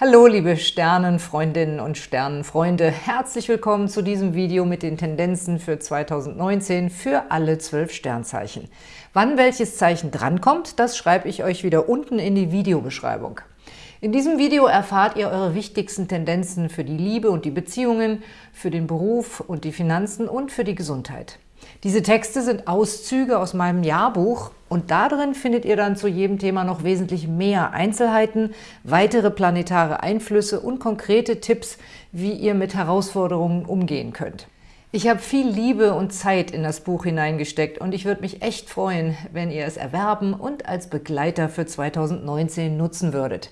Hallo liebe Sternenfreundinnen und Sternenfreunde, herzlich willkommen zu diesem Video mit den Tendenzen für 2019 für alle zwölf Sternzeichen. Wann welches Zeichen drankommt, das schreibe ich euch wieder unten in die Videobeschreibung. In diesem Video erfahrt ihr eure wichtigsten Tendenzen für die Liebe und die Beziehungen, für den Beruf und die Finanzen und für die Gesundheit. Diese Texte sind Auszüge aus meinem Jahrbuch und darin findet ihr dann zu jedem Thema noch wesentlich mehr Einzelheiten, weitere planetare Einflüsse und konkrete Tipps, wie ihr mit Herausforderungen umgehen könnt. Ich habe viel Liebe und Zeit in das Buch hineingesteckt und ich würde mich echt freuen, wenn ihr es erwerben und als Begleiter für 2019 nutzen würdet.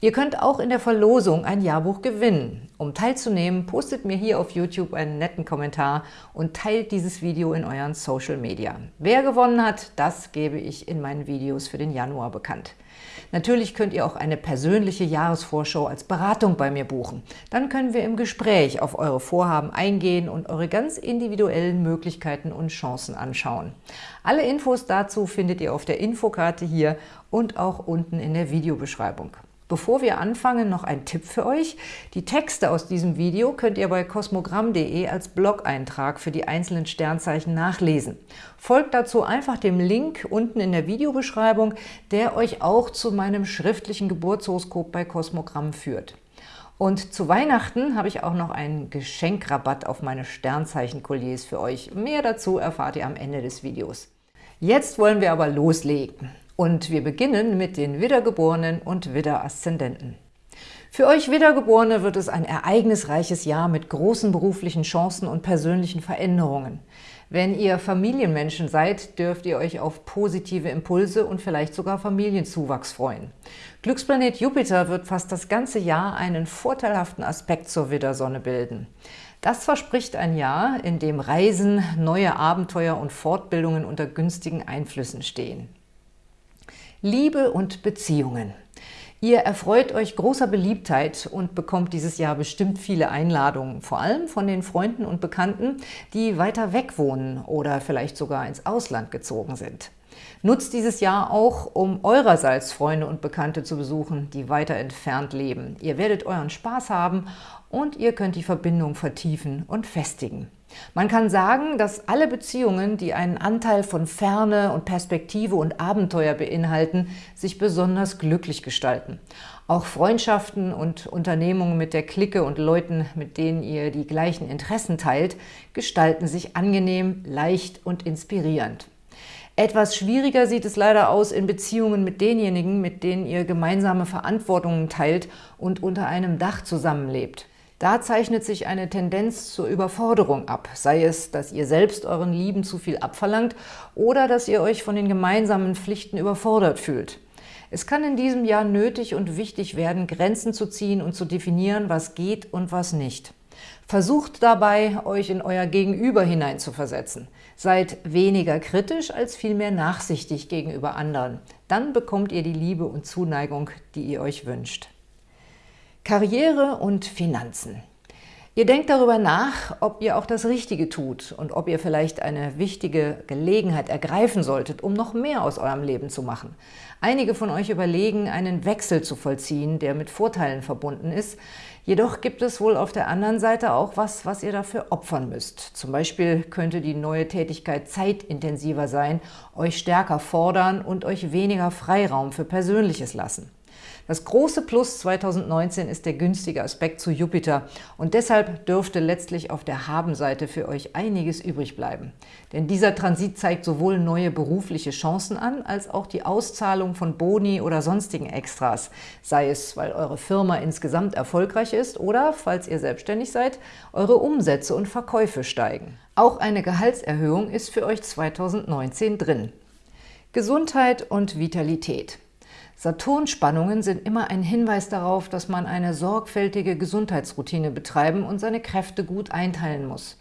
Ihr könnt auch in der Verlosung ein Jahrbuch gewinnen. Um teilzunehmen, postet mir hier auf YouTube einen netten Kommentar und teilt dieses Video in euren Social Media. Wer gewonnen hat, das gebe ich in meinen Videos für den Januar bekannt. Natürlich könnt ihr auch eine persönliche Jahresvorschau als Beratung bei mir buchen. Dann können wir im Gespräch auf eure Vorhaben eingehen und eure ganz individuellen Möglichkeiten und Chancen anschauen. Alle Infos dazu findet ihr auf der Infokarte hier und auch unten in der Videobeschreibung. Bevor wir anfangen, noch ein Tipp für euch. Die Texte aus diesem Video könnt ihr bei kosmogramm.de als Blog-Eintrag für die einzelnen Sternzeichen nachlesen. Folgt dazu einfach dem Link unten in der Videobeschreibung, der euch auch zu meinem schriftlichen Geburtshoroskop bei Kosmogramm führt. Und zu Weihnachten habe ich auch noch einen Geschenkrabatt auf meine Sternzeichen-Kolliers für euch. Mehr dazu erfahrt ihr am Ende des Videos. Jetzt wollen wir aber loslegen. Und wir beginnen mit den Wiedergeborenen und Widderaszendenten. Für euch Wiedergeborene wird es ein ereignisreiches Jahr mit großen beruflichen Chancen und persönlichen Veränderungen. Wenn ihr Familienmenschen seid, dürft ihr euch auf positive Impulse und vielleicht sogar Familienzuwachs freuen. Glücksplanet Jupiter wird fast das ganze Jahr einen vorteilhaften Aspekt zur Widdersonne bilden. Das verspricht ein Jahr, in dem Reisen, neue Abenteuer und Fortbildungen unter günstigen Einflüssen stehen. Liebe und Beziehungen. Ihr erfreut euch großer Beliebtheit und bekommt dieses Jahr bestimmt viele Einladungen, vor allem von den Freunden und Bekannten, die weiter weg wohnen oder vielleicht sogar ins Ausland gezogen sind. Nutzt dieses Jahr auch, um eurerseits Freunde und Bekannte zu besuchen, die weiter entfernt leben. Ihr werdet euren Spaß haben und ihr könnt die Verbindung vertiefen und festigen. Man kann sagen, dass alle Beziehungen, die einen Anteil von Ferne und Perspektive und Abenteuer beinhalten, sich besonders glücklich gestalten. Auch Freundschaften und Unternehmungen mit der Clique und Leuten, mit denen ihr die gleichen Interessen teilt, gestalten sich angenehm, leicht und inspirierend. Etwas schwieriger sieht es leider aus in Beziehungen mit denjenigen, mit denen ihr gemeinsame Verantwortungen teilt und unter einem Dach zusammenlebt. Da zeichnet sich eine Tendenz zur Überforderung ab, sei es, dass ihr selbst euren Lieben zu viel abverlangt oder dass ihr euch von den gemeinsamen Pflichten überfordert fühlt. Es kann in diesem Jahr nötig und wichtig werden, Grenzen zu ziehen und zu definieren, was geht und was nicht. Versucht dabei, euch in euer Gegenüber hineinzuversetzen. Seid weniger kritisch als vielmehr nachsichtig gegenüber anderen. Dann bekommt ihr die Liebe und Zuneigung, die ihr euch wünscht. Karriere und Finanzen. Ihr denkt darüber nach, ob ihr auch das Richtige tut und ob ihr vielleicht eine wichtige Gelegenheit ergreifen solltet, um noch mehr aus eurem Leben zu machen. Einige von euch überlegen, einen Wechsel zu vollziehen, der mit Vorteilen verbunden ist. Jedoch gibt es wohl auf der anderen Seite auch was, was ihr dafür opfern müsst. Zum Beispiel könnte die neue Tätigkeit zeitintensiver sein, euch stärker fordern und euch weniger Freiraum für Persönliches lassen. Das große Plus 2019 ist der günstige Aspekt zu Jupiter und deshalb dürfte letztlich auf der Habenseite für euch einiges übrig bleiben. Denn dieser Transit zeigt sowohl neue berufliche Chancen an, als auch die Auszahlung von Boni oder sonstigen Extras, sei es, weil eure Firma insgesamt erfolgreich ist oder, falls ihr selbstständig seid, eure Umsätze und Verkäufe steigen. Auch eine Gehaltserhöhung ist für euch 2019 drin. Gesundheit und Vitalität. Saturnspannungen sind immer ein Hinweis darauf, dass man eine sorgfältige Gesundheitsroutine betreiben und seine Kräfte gut einteilen muss.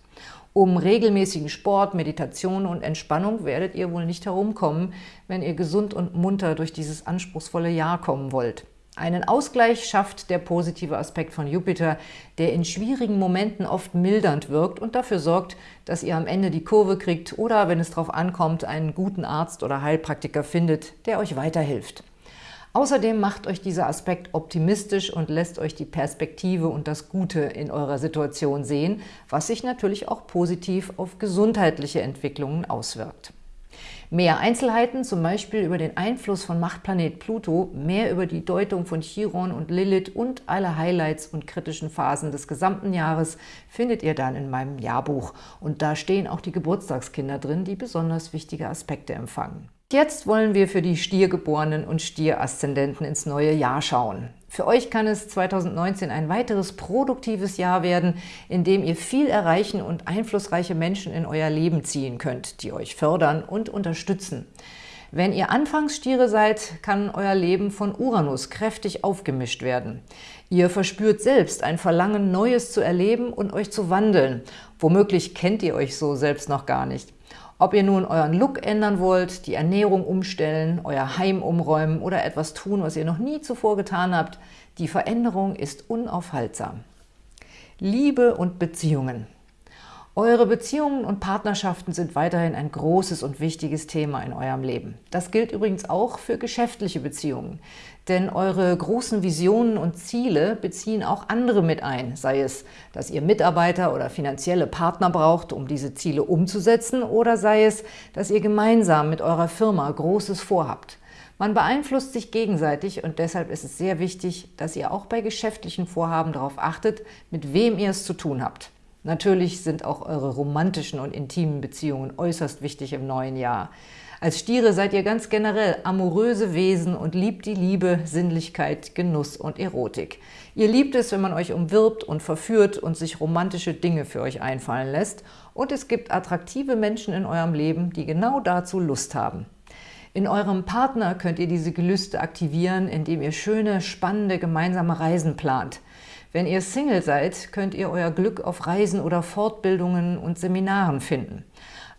Um regelmäßigen Sport, Meditation und Entspannung werdet ihr wohl nicht herumkommen, wenn ihr gesund und munter durch dieses anspruchsvolle Jahr kommen wollt. Einen Ausgleich schafft der positive Aspekt von Jupiter, der in schwierigen Momenten oft mildernd wirkt und dafür sorgt, dass ihr am Ende die Kurve kriegt oder, wenn es darauf ankommt, einen guten Arzt oder Heilpraktiker findet, der euch weiterhilft. Außerdem macht euch dieser Aspekt optimistisch und lässt euch die Perspektive und das Gute in eurer Situation sehen, was sich natürlich auch positiv auf gesundheitliche Entwicklungen auswirkt. Mehr Einzelheiten, zum Beispiel über den Einfluss von Machtplanet Pluto, mehr über die Deutung von Chiron und Lilith und alle Highlights und kritischen Phasen des gesamten Jahres findet ihr dann in meinem Jahrbuch. Und da stehen auch die Geburtstagskinder drin, die besonders wichtige Aspekte empfangen. Jetzt wollen wir für die Stiergeborenen und Stieraszendenten ins neue Jahr schauen. Für euch kann es 2019 ein weiteres produktives Jahr werden, in dem ihr viel erreichen und einflussreiche Menschen in euer Leben ziehen könnt, die euch fördern und unterstützen. Wenn ihr Anfangsstiere seid, kann euer Leben von Uranus kräftig aufgemischt werden. Ihr verspürt selbst ein Verlangen, Neues zu erleben und euch zu wandeln. Womöglich kennt ihr euch so selbst noch gar nicht. Ob ihr nun euren Look ändern wollt, die Ernährung umstellen, euer Heim umräumen oder etwas tun, was ihr noch nie zuvor getan habt, die Veränderung ist unaufhaltsam. Liebe und Beziehungen. Eure Beziehungen und Partnerschaften sind weiterhin ein großes und wichtiges Thema in eurem Leben. Das gilt übrigens auch für geschäftliche Beziehungen. Denn eure großen Visionen und Ziele beziehen auch andere mit ein, sei es, dass ihr Mitarbeiter oder finanzielle Partner braucht, um diese Ziele umzusetzen, oder sei es, dass ihr gemeinsam mit eurer Firma Großes vorhabt. Man beeinflusst sich gegenseitig und deshalb ist es sehr wichtig, dass ihr auch bei geschäftlichen Vorhaben darauf achtet, mit wem ihr es zu tun habt. Natürlich sind auch eure romantischen und intimen Beziehungen äußerst wichtig im neuen Jahr. Als Stiere seid ihr ganz generell amoröse Wesen und liebt die Liebe, Sinnlichkeit, Genuss und Erotik. Ihr liebt es, wenn man euch umwirbt und verführt und sich romantische Dinge für euch einfallen lässt. Und es gibt attraktive Menschen in eurem Leben, die genau dazu Lust haben. In eurem Partner könnt ihr diese Gelüste aktivieren, indem ihr schöne, spannende gemeinsame Reisen plant. Wenn ihr Single seid, könnt ihr euer Glück auf Reisen oder Fortbildungen und Seminaren finden.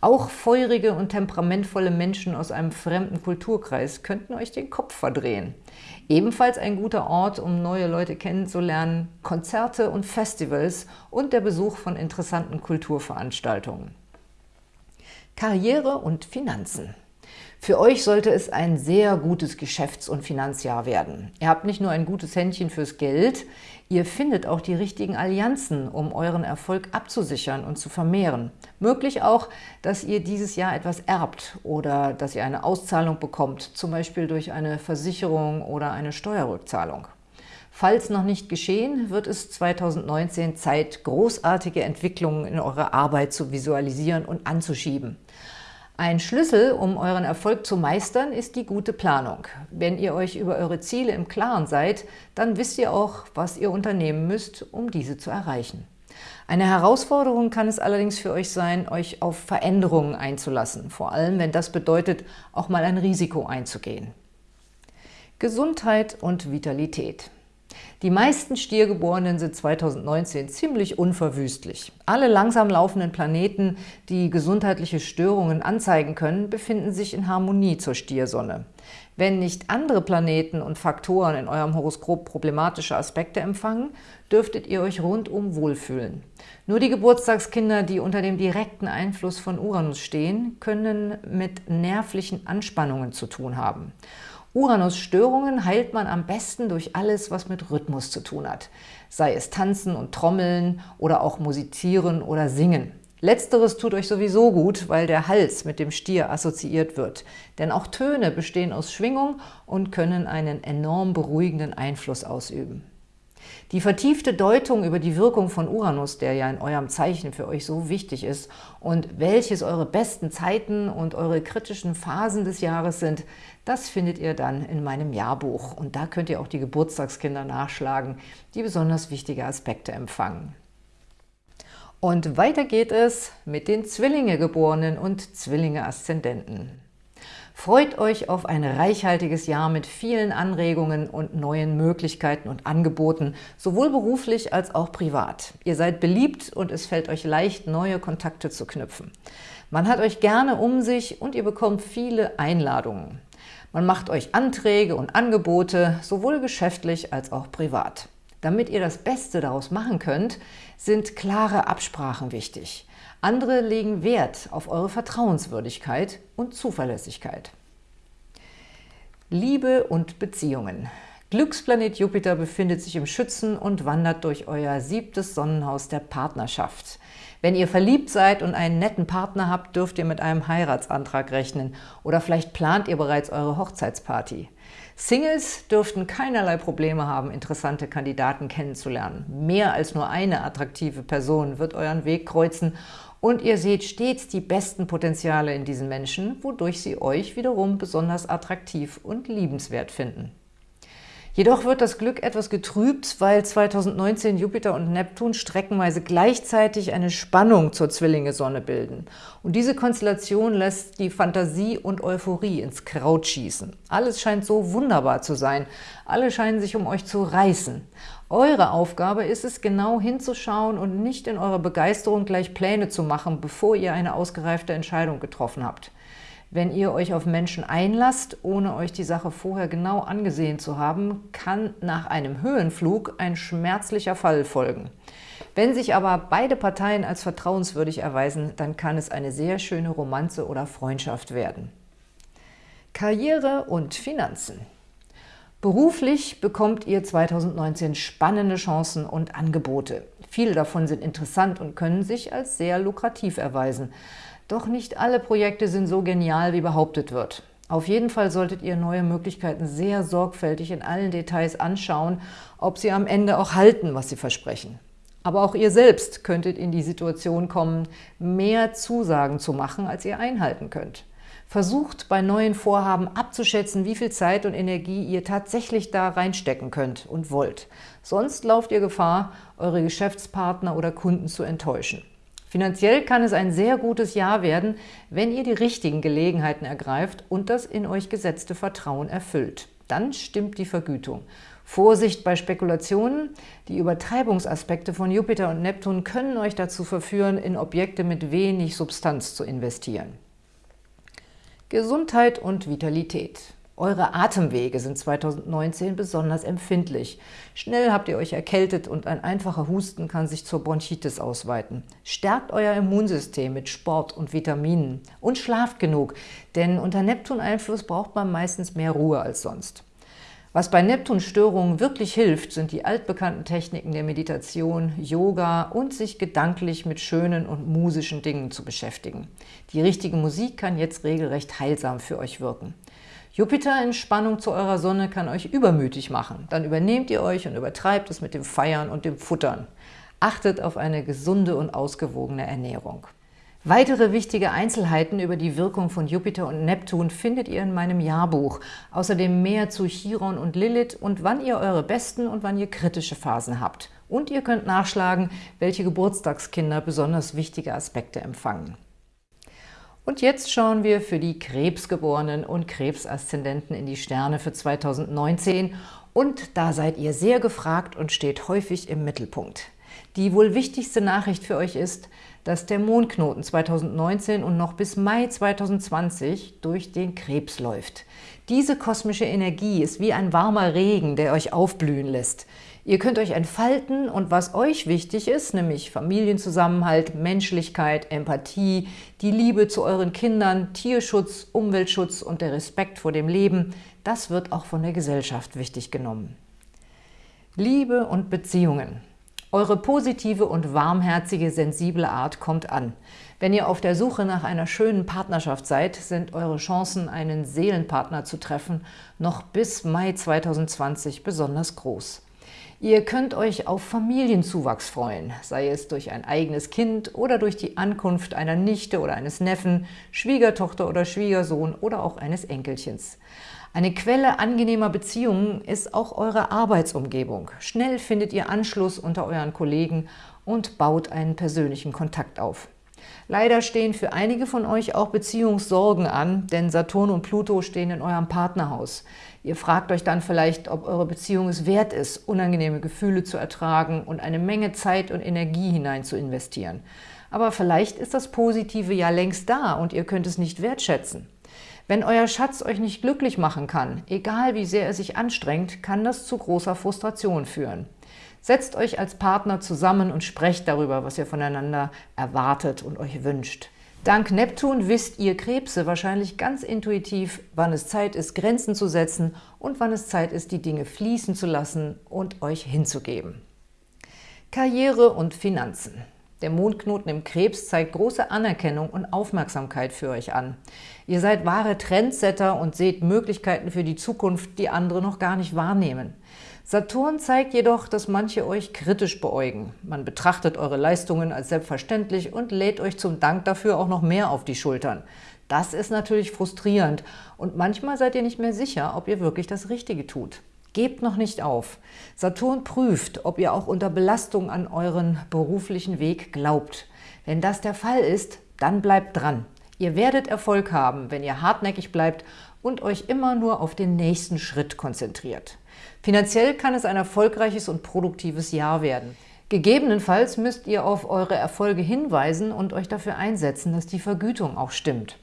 Auch feurige und temperamentvolle Menschen aus einem fremden Kulturkreis könnten euch den Kopf verdrehen. Ebenfalls ein guter Ort, um neue Leute kennenzulernen, Konzerte und Festivals und der Besuch von interessanten Kulturveranstaltungen. Karriere und Finanzen für euch sollte es ein sehr gutes Geschäfts- und Finanzjahr werden. Ihr habt nicht nur ein gutes Händchen fürs Geld, ihr findet auch die richtigen Allianzen, um euren Erfolg abzusichern und zu vermehren. Möglich auch, dass ihr dieses Jahr etwas erbt oder dass ihr eine Auszahlung bekommt, zum Beispiel durch eine Versicherung oder eine Steuerrückzahlung. Falls noch nicht geschehen, wird es 2019 Zeit, großartige Entwicklungen in eurer Arbeit zu visualisieren und anzuschieben. Ein Schlüssel, um euren Erfolg zu meistern, ist die gute Planung. Wenn ihr euch über eure Ziele im Klaren seid, dann wisst ihr auch, was ihr unternehmen müsst, um diese zu erreichen. Eine Herausforderung kann es allerdings für euch sein, euch auf Veränderungen einzulassen, vor allem wenn das bedeutet, auch mal ein Risiko einzugehen. Gesundheit und Vitalität die meisten Stiergeborenen sind 2019 ziemlich unverwüstlich. Alle langsam laufenden Planeten, die gesundheitliche Störungen anzeigen können, befinden sich in Harmonie zur Stiersonne. Wenn nicht andere Planeten und Faktoren in eurem Horoskop problematische Aspekte empfangen, dürftet ihr euch rundum wohlfühlen. Nur die Geburtstagskinder, die unter dem direkten Einfluss von Uranus stehen, können mit nervlichen Anspannungen zu tun haben. Uranus-Störungen heilt man am besten durch alles, was mit Rhythmus zu tun hat, sei es Tanzen und Trommeln oder auch Musizieren oder Singen. Letzteres tut euch sowieso gut, weil der Hals mit dem Stier assoziiert wird. Denn auch Töne bestehen aus Schwingung und können einen enorm beruhigenden Einfluss ausüben. Die vertiefte Deutung über die Wirkung von Uranus, der ja in eurem Zeichen für euch so wichtig ist und welches eure besten Zeiten und eure kritischen Phasen des Jahres sind, das findet ihr dann in meinem Jahrbuch. Und da könnt ihr auch die Geburtstagskinder nachschlagen, die besonders wichtige Aspekte empfangen. Und weiter geht es mit den Zwillinge-Geborenen und Zwillinge-Aszendenten. Freut euch auf ein reichhaltiges Jahr mit vielen Anregungen und neuen Möglichkeiten und Angeboten, sowohl beruflich als auch privat. Ihr seid beliebt und es fällt euch leicht, neue Kontakte zu knüpfen. Man hat euch gerne um sich und ihr bekommt viele Einladungen. Man macht euch Anträge und Angebote, sowohl geschäftlich als auch privat. Damit ihr das Beste daraus machen könnt, sind klare Absprachen wichtig. Andere legen Wert auf eure Vertrauenswürdigkeit und Zuverlässigkeit. Liebe und Beziehungen. Glücksplanet Jupiter befindet sich im Schützen und wandert durch euer siebtes Sonnenhaus der Partnerschaft. Wenn ihr verliebt seid und einen netten Partner habt, dürft ihr mit einem Heiratsantrag rechnen oder vielleicht plant ihr bereits eure Hochzeitsparty. Singles dürften keinerlei Probleme haben, interessante Kandidaten kennenzulernen. Mehr als nur eine attraktive Person wird euren Weg kreuzen und ihr seht stets die besten Potenziale in diesen Menschen, wodurch sie euch wiederum besonders attraktiv und liebenswert finden. Jedoch wird das Glück etwas getrübt, weil 2019 Jupiter und Neptun streckenweise gleichzeitig eine Spannung zur Zwillinge-Sonne bilden. Und diese Konstellation lässt die Fantasie und Euphorie ins Kraut schießen. Alles scheint so wunderbar zu sein. Alle scheinen sich um euch zu reißen. Eure Aufgabe ist es, genau hinzuschauen und nicht in eurer Begeisterung gleich Pläne zu machen, bevor ihr eine ausgereifte Entscheidung getroffen habt. Wenn ihr euch auf Menschen einlasst, ohne euch die Sache vorher genau angesehen zu haben, kann nach einem Höhenflug ein schmerzlicher Fall folgen. Wenn sich aber beide Parteien als vertrauenswürdig erweisen, dann kann es eine sehr schöne Romanze oder Freundschaft werden. Karriere und Finanzen Beruflich bekommt ihr 2019 spannende Chancen und Angebote. Viele davon sind interessant und können sich als sehr lukrativ erweisen. Doch nicht alle Projekte sind so genial, wie behauptet wird. Auf jeden Fall solltet ihr neue Möglichkeiten sehr sorgfältig in allen Details anschauen, ob sie am Ende auch halten, was sie versprechen. Aber auch ihr selbst könntet in die Situation kommen, mehr Zusagen zu machen, als ihr einhalten könnt. Versucht bei neuen Vorhaben abzuschätzen, wie viel Zeit und Energie ihr tatsächlich da reinstecken könnt und wollt. Sonst lauft ihr Gefahr, eure Geschäftspartner oder Kunden zu enttäuschen. Finanziell kann es ein sehr gutes Jahr werden, wenn ihr die richtigen Gelegenheiten ergreift und das in euch gesetzte Vertrauen erfüllt. Dann stimmt die Vergütung. Vorsicht bei Spekulationen. Die Übertreibungsaspekte von Jupiter und Neptun können euch dazu verführen, in Objekte mit wenig Substanz zu investieren. Gesundheit und Vitalität. Eure Atemwege sind 2019 besonders empfindlich. Schnell habt ihr euch erkältet und ein einfacher Husten kann sich zur Bronchitis ausweiten. Stärkt euer Immunsystem mit Sport und Vitaminen und schlaft genug, denn unter Neptun-Einfluss braucht man meistens mehr Ruhe als sonst. Was bei Neptun-Störungen wirklich hilft, sind die altbekannten Techniken der Meditation, Yoga und sich gedanklich mit schönen und musischen Dingen zu beschäftigen. Die richtige Musik kann jetzt regelrecht heilsam für euch wirken. Jupiter in Spannung zu eurer Sonne kann euch übermütig machen. Dann übernehmt ihr euch und übertreibt es mit dem Feiern und dem Futtern. Achtet auf eine gesunde und ausgewogene Ernährung. Weitere wichtige Einzelheiten über die Wirkung von Jupiter und Neptun findet ihr in meinem Jahrbuch. Außerdem mehr zu Chiron und Lilith und wann ihr eure besten und wann ihr kritische Phasen habt. Und ihr könnt nachschlagen, welche Geburtstagskinder besonders wichtige Aspekte empfangen. Und jetzt schauen wir für die Krebsgeborenen und Krebsaszendenten in die Sterne für 2019 und da seid ihr sehr gefragt und steht häufig im Mittelpunkt. Die wohl wichtigste Nachricht für euch ist, dass der Mondknoten 2019 und noch bis Mai 2020 durch den Krebs läuft. Diese kosmische Energie ist wie ein warmer Regen, der euch aufblühen lässt. Ihr könnt euch entfalten und was euch wichtig ist, nämlich Familienzusammenhalt, Menschlichkeit, Empathie, die Liebe zu euren Kindern, Tierschutz, Umweltschutz und der Respekt vor dem Leben, das wird auch von der Gesellschaft wichtig genommen. Liebe und Beziehungen. Eure positive und warmherzige, sensible Art kommt an. Wenn ihr auf der Suche nach einer schönen Partnerschaft seid, sind eure Chancen, einen Seelenpartner zu treffen, noch bis Mai 2020 besonders groß. Ihr könnt euch auf Familienzuwachs freuen, sei es durch ein eigenes Kind oder durch die Ankunft einer Nichte oder eines Neffen, Schwiegertochter oder Schwiegersohn oder auch eines Enkelchens. Eine Quelle angenehmer Beziehungen ist auch eure Arbeitsumgebung. Schnell findet ihr Anschluss unter euren Kollegen und baut einen persönlichen Kontakt auf. Leider stehen für einige von euch auch Beziehungssorgen an, denn Saturn und Pluto stehen in eurem Partnerhaus. Ihr fragt euch dann vielleicht, ob eure Beziehung es wert ist, unangenehme Gefühle zu ertragen und eine Menge Zeit und Energie hinein zu investieren. Aber vielleicht ist das Positive ja längst da und ihr könnt es nicht wertschätzen. Wenn euer Schatz euch nicht glücklich machen kann, egal wie sehr er sich anstrengt, kann das zu großer Frustration führen. Setzt euch als Partner zusammen und sprecht darüber, was ihr voneinander erwartet und euch wünscht. Dank Neptun wisst ihr Krebse wahrscheinlich ganz intuitiv, wann es Zeit ist, Grenzen zu setzen und wann es Zeit ist, die Dinge fließen zu lassen und euch hinzugeben. Karriere und Finanzen. Der Mondknoten im Krebs zeigt große Anerkennung und Aufmerksamkeit für euch an. Ihr seid wahre Trendsetter und seht Möglichkeiten für die Zukunft, die andere noch gar nicht wahrnehmen. Saturn zeigt jedoch, dass manche euch kritisch beäugen. Man betrachtet eure Leistungen als selbstverständlich und lädt euch zum Dank dafür auch noch mehr auf die Schultern. Das ist natürlich frustrierend und manchmal seid ihr nicht mehr sicher, ob ihr wirklich das Richtige tut. Gebt noch nicht auf. Saturn prüft, ob ihr auch unter Belastung an euren beruflichen Weg glaubt. Wenn das der Fall ist, dann bleibt dran. Ihr werdet Erfolg haben, wenn ihr hartnäckig bleibt und euch immer nur auf den nächsten Schritt konzentriert. Finanziell kann es ein erfolgreiches und produktives Jahr werden. Gegebenenfalls müsst ihr auf eure Erfolge hinweisen und euch dafür einsetzen, dass die Vergütung auch stimmt.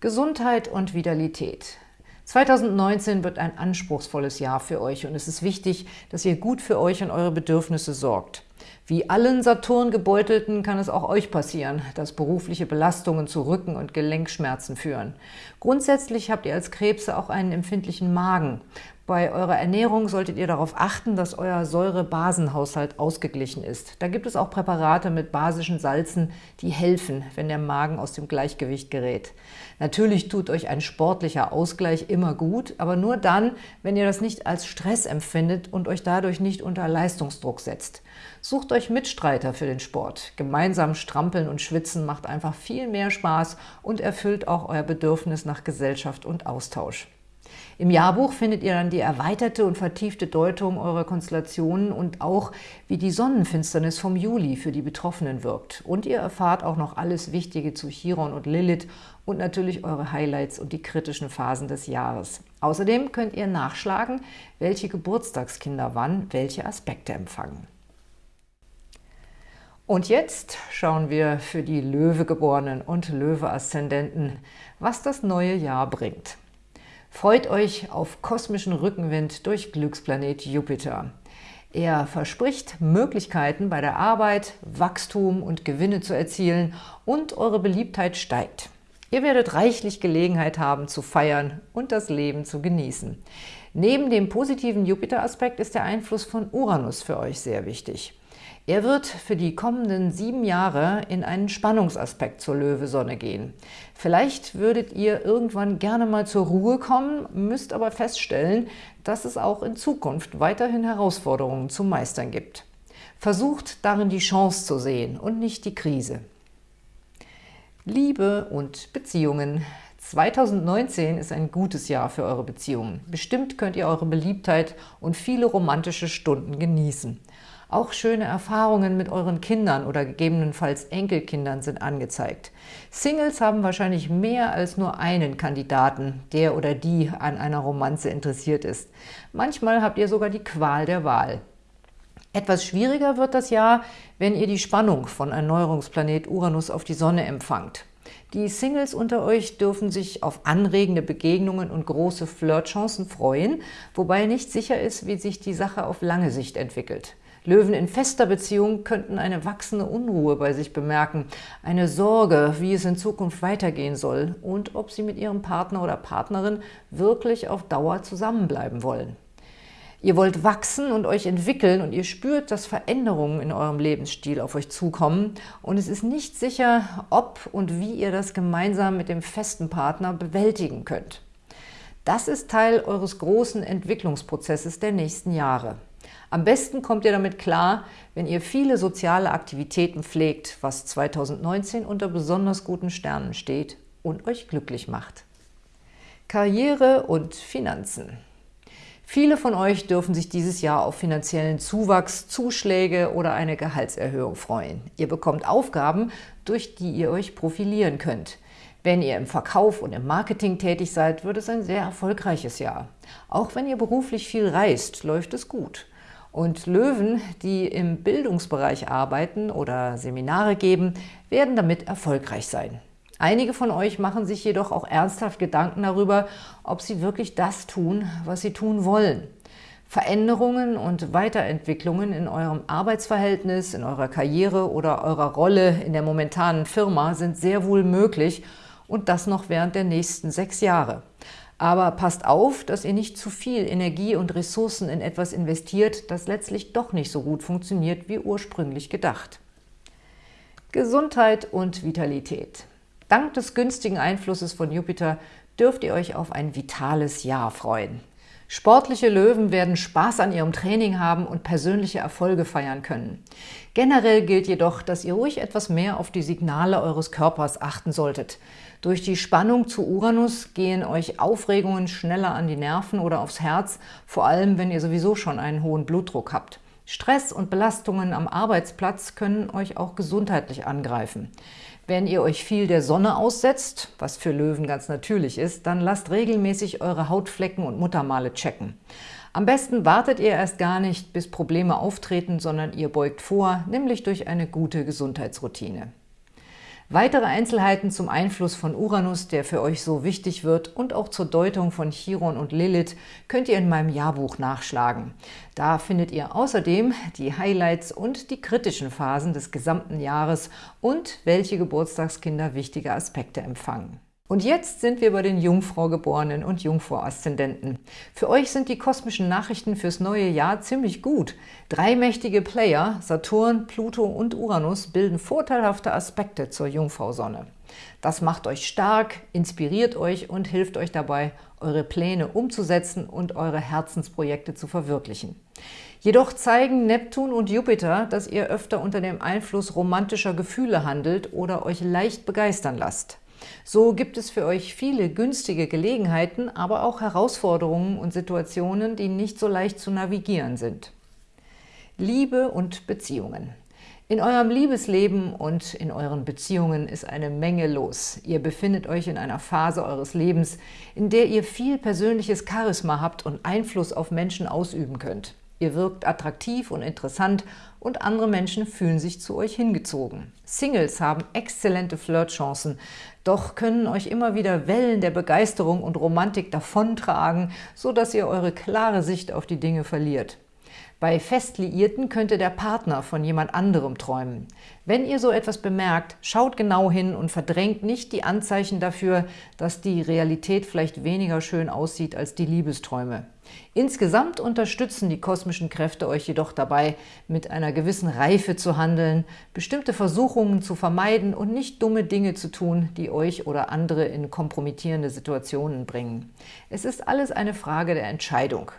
Gesundheit und Vitalität. 2019 wird ein anspruchsvolles Jahr für euch und es ist wichtig, dass ihr gut für euch und eure Bedürfnisse sorgt. Wie allen Saturn-Gebeutelten kann es auch euch passieren, dass berufliche Belastungen zu Rücken- und Gelenkschmerzen führen. Grundsätzlich habt ihr als Krebse auch einen empfindlichen Magen. Bei eurer Ernährung solltet ihr darauf achten, dass euer Säure-Basenhaushalt ausgeglichen ist. Da gibt es auch Präparate mit basischen Salzen, die helfen, wenn der Magen aus dem Gleichgewicht gerät. Natürlich tut euch ein sportlicher Ausgleich immer gut, aber nur dann, wenn ihr das nicht als Stress empfindet und euch dadurch nicht unter Leistungsdruck setzt. Sucht euch Mitstreiter für den Sport. Gemeinsam strampeln und schwitzen macht einfach viel mehr Spaß und erfüllt auch euer Bedürfnis nach Gesellschaft und Austausch. Im Jahrbuch findet ihr dann die erweiterte und vertiefte Deutung eurer Konstellationen und auch, wie die Sonnenfinsternis vom Juli für die Betroffenen wirkt. Und ihr erfahrt auch noch alles Wichtige zu Chiron und Lilith und natürlich eure Highlights und die kritischen Phasen des Jahres. Außerdem könnt ihr nachschlagen, welche Geburtstagskinder wann welche Aspekte empfangen. Und jetzt schauen wir für die Löwegeborenen und Löwe-Aszendenten, was das neue Jahr bringt. Freut euch auf kosmischen Rückenwind durch Glücksplanet Jupiter. Er verspricht Möglichkeiten bei der Arbeit, Wachstum und Gewinne zu erzielen und eure Beliebtheit steigt. Ihr werdet reichlich Gelegenheit haben zu feiern und das Leben zu genießen. Neben dem positiven Jupiter-Aspekt ist der Einfluss von Uranus für euch sehr wichtig. Er wird für die kommenden sieben Jahre in einen Spannungsaspekt zur Löwesonne gehen. Vielleicht würdet ihr irgendwann gerne mal zur Ruhe kommen, müsst aber feststellen, dass es auch in Zukunft weiterhin Herausforderungen zu meistern gibt. Versucht darin die Chance zu sehen und nicht die Krise. Liebe und Beziehungen. 2019 ist ein gutes Jahr für eure Beziehungen. Bestimmt könnt ihr eure Beliebtheit und viele romantische Stunden genießen. Auch schöne Erfahrungen mit euren Kindern oder gegebenenfalls Enkelkindern sind angezeigt. Singles haben wahrscheinlich mehr als nur einen Kandidaten, der oder die an einer Romanze interessiert ist. Manchmal habt ihr sogar die Qual der Wahl. Etwas schwieriger wird das Jahr, wenn ihr die Spannung von Erneuerungsplanet Uranus auf die Sonne empfangt. Die Singles unter euch dürfen sich auf anregende Begegnungen und große Flirtchancen freuen, wobei nicht sicher ist, wie sich die Sache auf lange Sicht entwickelt. Löwen in fester Beziehung könnten eine wachsende Unruhe bei sich bemerken, eine Sorge, wie es in Zukunft weitergehen soll und ob sie mit ihrem Partner oder Partnerin wirklich auf Dauer zusammenbleiben wollen. Ihr wollt wachsen und euch entwickeln und ihr spürt, dass Veränderungen in eurem Lebensstil auf euch zukommen und es ist nicht sicher, ob und wie ihr das gemeinsam mit dem festen Partner bewältigen könnt. Das ist Teil eures großen Entwicklungsprozesses der nächsten Jahre. Am besten kommt ihr damit klar, wenn ihr viele soziale Aktivitäten pflegt, was 2019 unter besonders guten Sternen steht und euch glücklich macht. Karriere und Finanzen Viele von euch dürfen sich dieses Jahr auf finanziellen Zuwachs, Zuschläge oder eine Gehaltserhöhung freuen. Ihr bekommt Aufgaben, durch die ihr euch profilieren könnt. Wenn ihr im Verkauf und im Marketing tätig seid, wird es ein sehr erfolgreiches Jahr. Auch wenn ihr beruflich viel reist, läuft es gut. Und Löwen, die im Bildungsbereich arbeiten oder Seminare geben, werden damit erfolgreich sein. Einige von euch machen sich jedoch auch ernsthaft Gedanken darüber, ob sie wirklich das tun, was sie tun wollen. Veränderungen und Weiterentwicklungen in eurem Arbeitsverhältnis, in eurer Karriere oder eurer Rolle in der momentanen Firma sind sehr wohl möglich und das noch während der nächsten sechs Jahre. Aber passt auf, dass ihr nicht zu viel Energie und Ressourcen in etwas investiert, das letztlich doch nicht so gut funktioniert wie ursprünglich gedacht. Gesundheit und Vitalität. Dank des günstigen Einflusses von Jupiter dürft ihr euch auf ein vitales Jahr freuen. Sportliche Löwen werden Spaß an ihrem Training haben und persönliche Erfolge feiern können. Generell gilt jedoch, dass ihr ruhig etwas mehr auf die Signale eures Körpers achten solltet. Durch die Spannung zu Uranus gehen euch Aufregungen schneller an die Nerven oder aufs Herz, vor allem wenn ihr sowieso schon einen hohen Blutdruck habt. Stress und Belastungen am Arbeitsplatz können euch auch gesundheitlich angreifen. Wenn ihr euch viel der Sonne aussetzt, was für Löwen ganz natürlich ist, dann lasst regelmäßig eure Hautflecken und Muttermale checken. Am besten wartet ihr erst gar nicht, bis Probleme auftreten, sondern ihr beugt vor, nämlich durch eine gute Gesundheitsroutine. Weitere Einzelheiten zum Einfluss von Uranus, der für euch so wichtig wird, und auch zur Deutung von Chiron und Lilith könnt ihr in meinem Jahrbuch nachschlagen. Da findet ihr außerdem die Highlights und die kritischen Phasen des gesamten Jahres und welche Geburtstagskinder wichtige Aspekte empfangen. Und jetzt sind wir bei den Jungfrau-Geborenen und Jungfrau-Aszendenten. Für euch sind die kosmischen Nachrichten fürs neue Jahr ziemlich gut. Drei mächtige Player, Saturn, Pluto und Uranus, bilden vorteilhafte Aspekte zur Jungfrau-Sonne. Das macht euch stark, inspiriert euch und hilft euch dabei, eure Pläne umzusetzen und eure Herzensprojekte zu verwirklichen. Jedoch zeigen Neptun und Jupiter, dass ihr öfter unter dem Einfluss romantischer Gefühle handelt oder euch leicht begeistern lasst. So gibt es für euch viele günstige Gelegenheiten, aber auch Herausforderungen und Situationen, die nicht so leicht zu navigieren sind. Liebe und Beziehungen. In eurem Liebesleben und in euren Beziehungen ist eine Menge los. Ihr befindet euch in einer Phase eures Lebens, in der ihr viel persönliches Charisma habt und Einfluss auf Menschen ausüben könnt. Ihr wirkt attraktiv und interessant und andere Menschen fühlen sich zu euch hingezogen. Singles haben exzellente Flirtchancen, doch können euch immer wieder Wellen der Begeisterung und Romantik davontragen, sodass ihr eure klare Sicht auf die Dinge verliert. Bei Festliierten könnte der Partner von jemand anderem träumen. Wenn ihr so etwas bemerkt, schaut genau hin und verdrängt nicht die Anzeichen dafür, dass die Realität vielleicht weniger schön aussieht als die Liebesträume. Insgesamt unterstützen die kosmischen Kräfte euch jedoch dabei, mit einer gewissen Reife zu handeln, bestimmte Versuchungen zu vermeiden und nicht dumme Dinge zu tun, die euch oder andere in kompromittierende Situationen bringen. Es ist alles eine Frage der Entscheidung.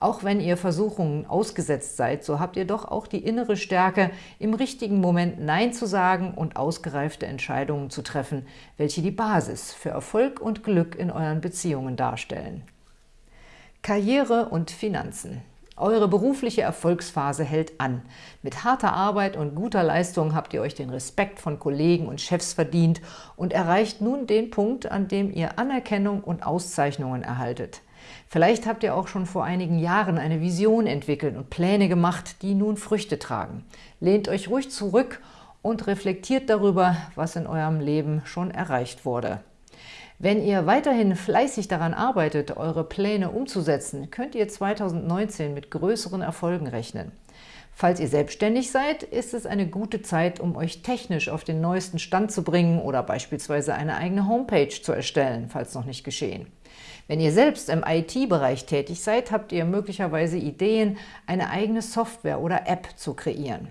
Auch wenn ihr Versuchungen ausgesetzt seid, so habt ihr doch auch die innere Stärke, im richtigen Moment Nein zu sagen und ausgereifte Entscheidungen zu treffen, welche die Basis für Erfolg und Glück in euren Beziehungen darstellen. Karriere und Finanzen. Eure berufliche Erfolgsphase hält an. Mit harter Arbeit und guter Leistung habt ihr euch den Respekt von Kollegen und Chefs verdient und erreicht nun den Punkt, an dem ihr Anerkennung und Auszeichnungen erhaltet. Vielleicht habt ihr auch schon vor einigen Jahren eine Vision entwickelt und Pläne gemacht, die nun Früchte tragen. Lehnt euch ruhig zurück und reflektiert darüber, was in eurem Leben schon erreicht wurde. Wenn ihr weiterhin fleißig daran arbeitet, eure Pläne umzusetzen, könnt ihr 2019 mit größeren Erfolgen rechnen. Falls ihr selbstständig seid, ist es eine gute Zeit, um euch technisch auf den neuesten Stand zu bringen oder beispielsweise eine eigene Homepage zu erstellen, falls noch nicht geschehen. Wenn ihr selbst im IT-Bereich tätig seid, habt ihr möglicherweise Ideen, eine eigene Software oder App zu kreieren.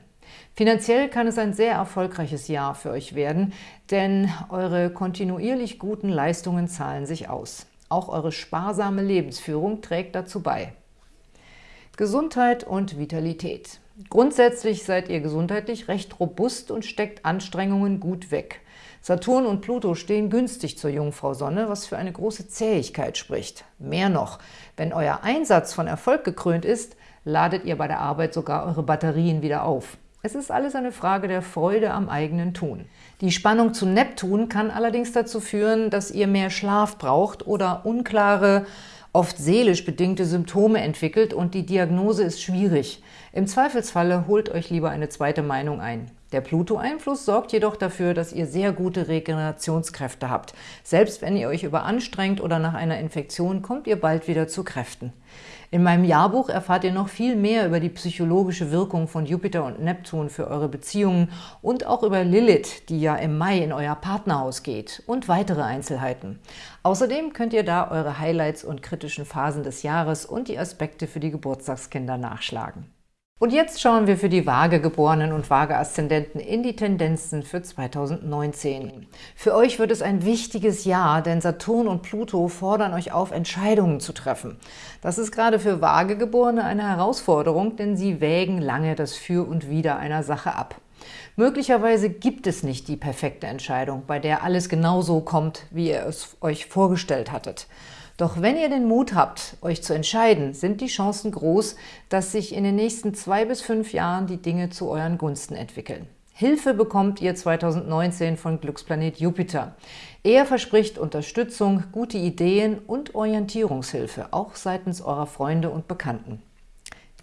Finanziell kann es ein sehr erfolgreiches Jahr für euch werden, denn eure kontinuierlich guten Leistungen zahlen sich aus. Auch eure sparsame Lebensführung trägt dazu bei. Gesundheit und Vitalität. Grundsätzlich seid ihr gesundheitlich recht robust und steckt Anstrengungen gut weg. Saturn und Pluto stehen günstig zur Jungfrau Sonne, was für eine große Zähigkeit spricht. Mehr noch, wenn euer Einsatz von Erfolg gekrönt ist, ladet ihr bei der Arbeit sogar eure Batterien wieder auf. Es ist alles eine Frage der Freude am eigenen Tun. Die Spannung zu Neptun kann allerdings dazu führen, dass ihr mehr Schlaf braucht oder unklare, oft seelisch bedingte Symptome entwickelt und die Diagnose ist schwierig. Im Zweifelsfalle holt euch lieber eine zweite Meinung ein. Der Pluto-Einfluss sorgt jedoch dafür, dass ihr sehr gute Regenerationskräfte habt. Selbst wenn ihr euch überanstrengt oder nach einer Infektion, kommt ihr bald wieder zu Kräften. In meinem Jahrbuch erfahrt ihr noch viel mehr über die psychologische Wirkung von Jupiter und Neptun für eure Beziehungen und auch über Lilith, die ja im Mai in euer Partnerhaus geht und weitere Einzelheiten. Außerdem könnt ihr da eure Highlights und kritischen Phasen des Jahres und die Aspekte für die Geburtstagskinder nachschlagen. Und jetzt schauen wir für die Waagegeborenen und Waage-Aszendenten in die Tendenzen für 2019. Für euch wird es ein wichtiges Jahr, denn Saturn und Pluto fordern euch auf, Entscheidungen zu treffen. Das ist gerade für Waagegeborene eine Herausforderung, denn sie wägen lange das Für und Wider einer Sache ab. Möglicherweise gibt es nicht die perfekte Entscheidung, bei der alles genauso kommt, wie ihr es euch vorgestellt hattet. Doch wenn ihr den Mut habt, euch zu entscheiden, sind die Chancen groß, dass sich in den nächsten zwei bis fünf Jahren die Dinge zu euren Gunsten entwickeln. Hilfe bekommt ihr 2019 von Glücksplanet Jupiter. Er verspricht Unterstützung, gute Ideen und Orientierungshilfe, auch seitens eurer Freunde und Bekannten.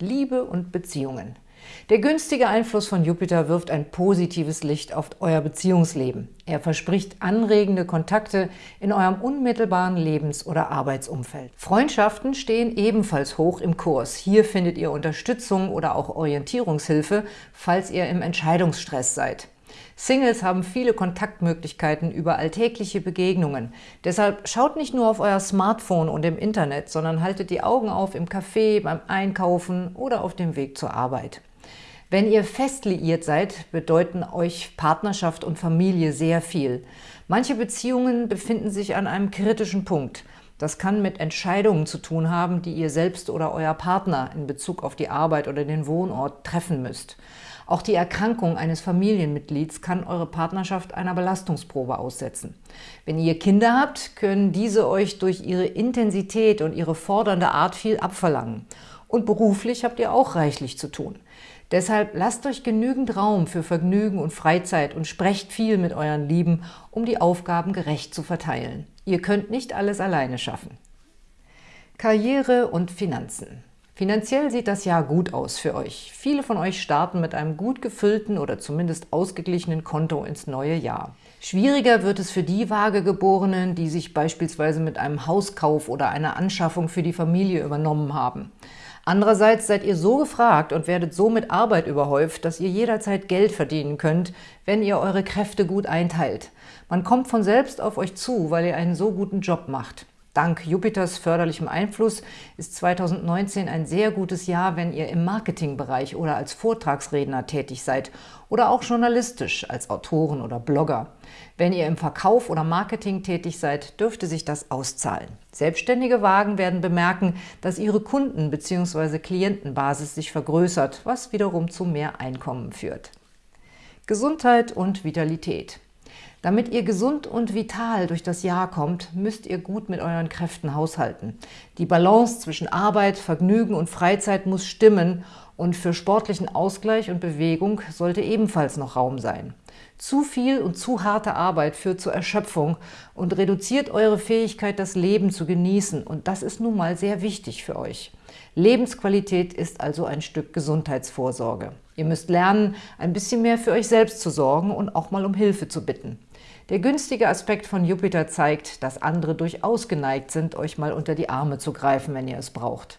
Liebe und Beziehungen. Der günstige Einfluss von Jupiter wirft ein positives Licht auf euer Beziehungsleben. Er verspricht anregende Kontakte in eurem unmittelbaren Lebens- oder Arbeitsumfeld. Freundschaften stehen ebenfalls hoch im Kurs. Hier findet ihr Unterstützung oder auch Orientierungshilfe, falls ihr im Entscheidungsstress seid. Singles haben viele Kontaktmöglichkeiten über alltägliche Begegnungen. Deshalb schaut nicht nur auf euer Smartphone und im Internet, sondern haltet die Augen auf im Café, beim Einkaufen oder auf dem Weg zur Arbeit. Wenn ihr fest liiert seid, bedeuten euch Partnerschaft und Familie sehr viel. Manche Beziehungen befinden sich an einem kritischen Punkt. Das kann mit Entscheidungen zu tun haben, die ihr selbst oder euer Partner in Bezug auf die Arbeit oder den Wohnort treffen müsst. Auch die Erkrankung eines Familienmitglieds kann eure Partnerschaft einer Belastungsprobe aussetzen. Wenn ihr Kinder habt, können diese euch durch ihre Intensität und ihre fordernde Art viel abverlangen. Und beruflich habt ihr auch reichlich zu tun. Deshalb lasst euch genügend Raum für Vergnügen und Freizeit und sprecht viel mit euren Lieben, um die Aufgaben gerecht zu verteilen. Ihr könnt nicht alles alleine schaffen. Karriere und Finanzen Finanziell sieht das Jahr gut aus für euch. Viele von euch starten mit einem gut gefüllten oder zumindest ausgeglichenen Konto ins neue Jahr. Schwieriger wird es für die Waagegeborenen, die sich beispielsweise mit einem Hauskauf oder einer Anschaffung für die Familie übernommen haben. Andererseits seid ihr so gefragt und werdet so mit Arbeit überhäuft, dass ihr jederzeit Geld verdienen könnt, wenn ihr eure Kräfte gut einteilt. Man kommt von selbst auf euch zu, weil ihr einen so guten Job macht. Dank Jupiters förderlichem Einfluss ist 2019 ein sehr gutes Jahr, wenn ihr im Marketingbereich oder als Vortragsredner tätig seid oder auch journalistisch als Autoren oder Blogger. Wenn ihr im Verkauf oder Marketing tätig seid, dürfte sich das auszahlen. Selbstständige Wagen werden bemerken, dass ihre Kunden- bzw. Klientenbasis sich vergrößert, was wiederum zu mehr Einkommen führt. Gesundheit und Vitalität. Damit ihr gesund und vital durch das Jahr kommt, müsst ihr gut mit euren Kräften haushalten. Die Balance zwischen Arbeit, Vergnügen und Freizeit muss stimmen und für sportlichen Ausgleich und Bewegung sollte ebenfalls noch Raum sein. Zu viel und zu harte Arbeit führt zur Erschöpfung und reduziert eure Fähigkeit, das Leben zu genießen. Und das ist nun mal sehr wichtig für euch. Lebensqualität ist also ein Stück Gesundheitsvorsorge. Ihr müsst lernen, ein bisschen mehr für euch selbst zu sorgen und auch mal um Hilfe zu bitten. Der günstige Aspekt von Jupiter zeigt, dass andere durchaus geneigt sind, euch mal unter die Arme zu greifen, wenn ihr es braucht.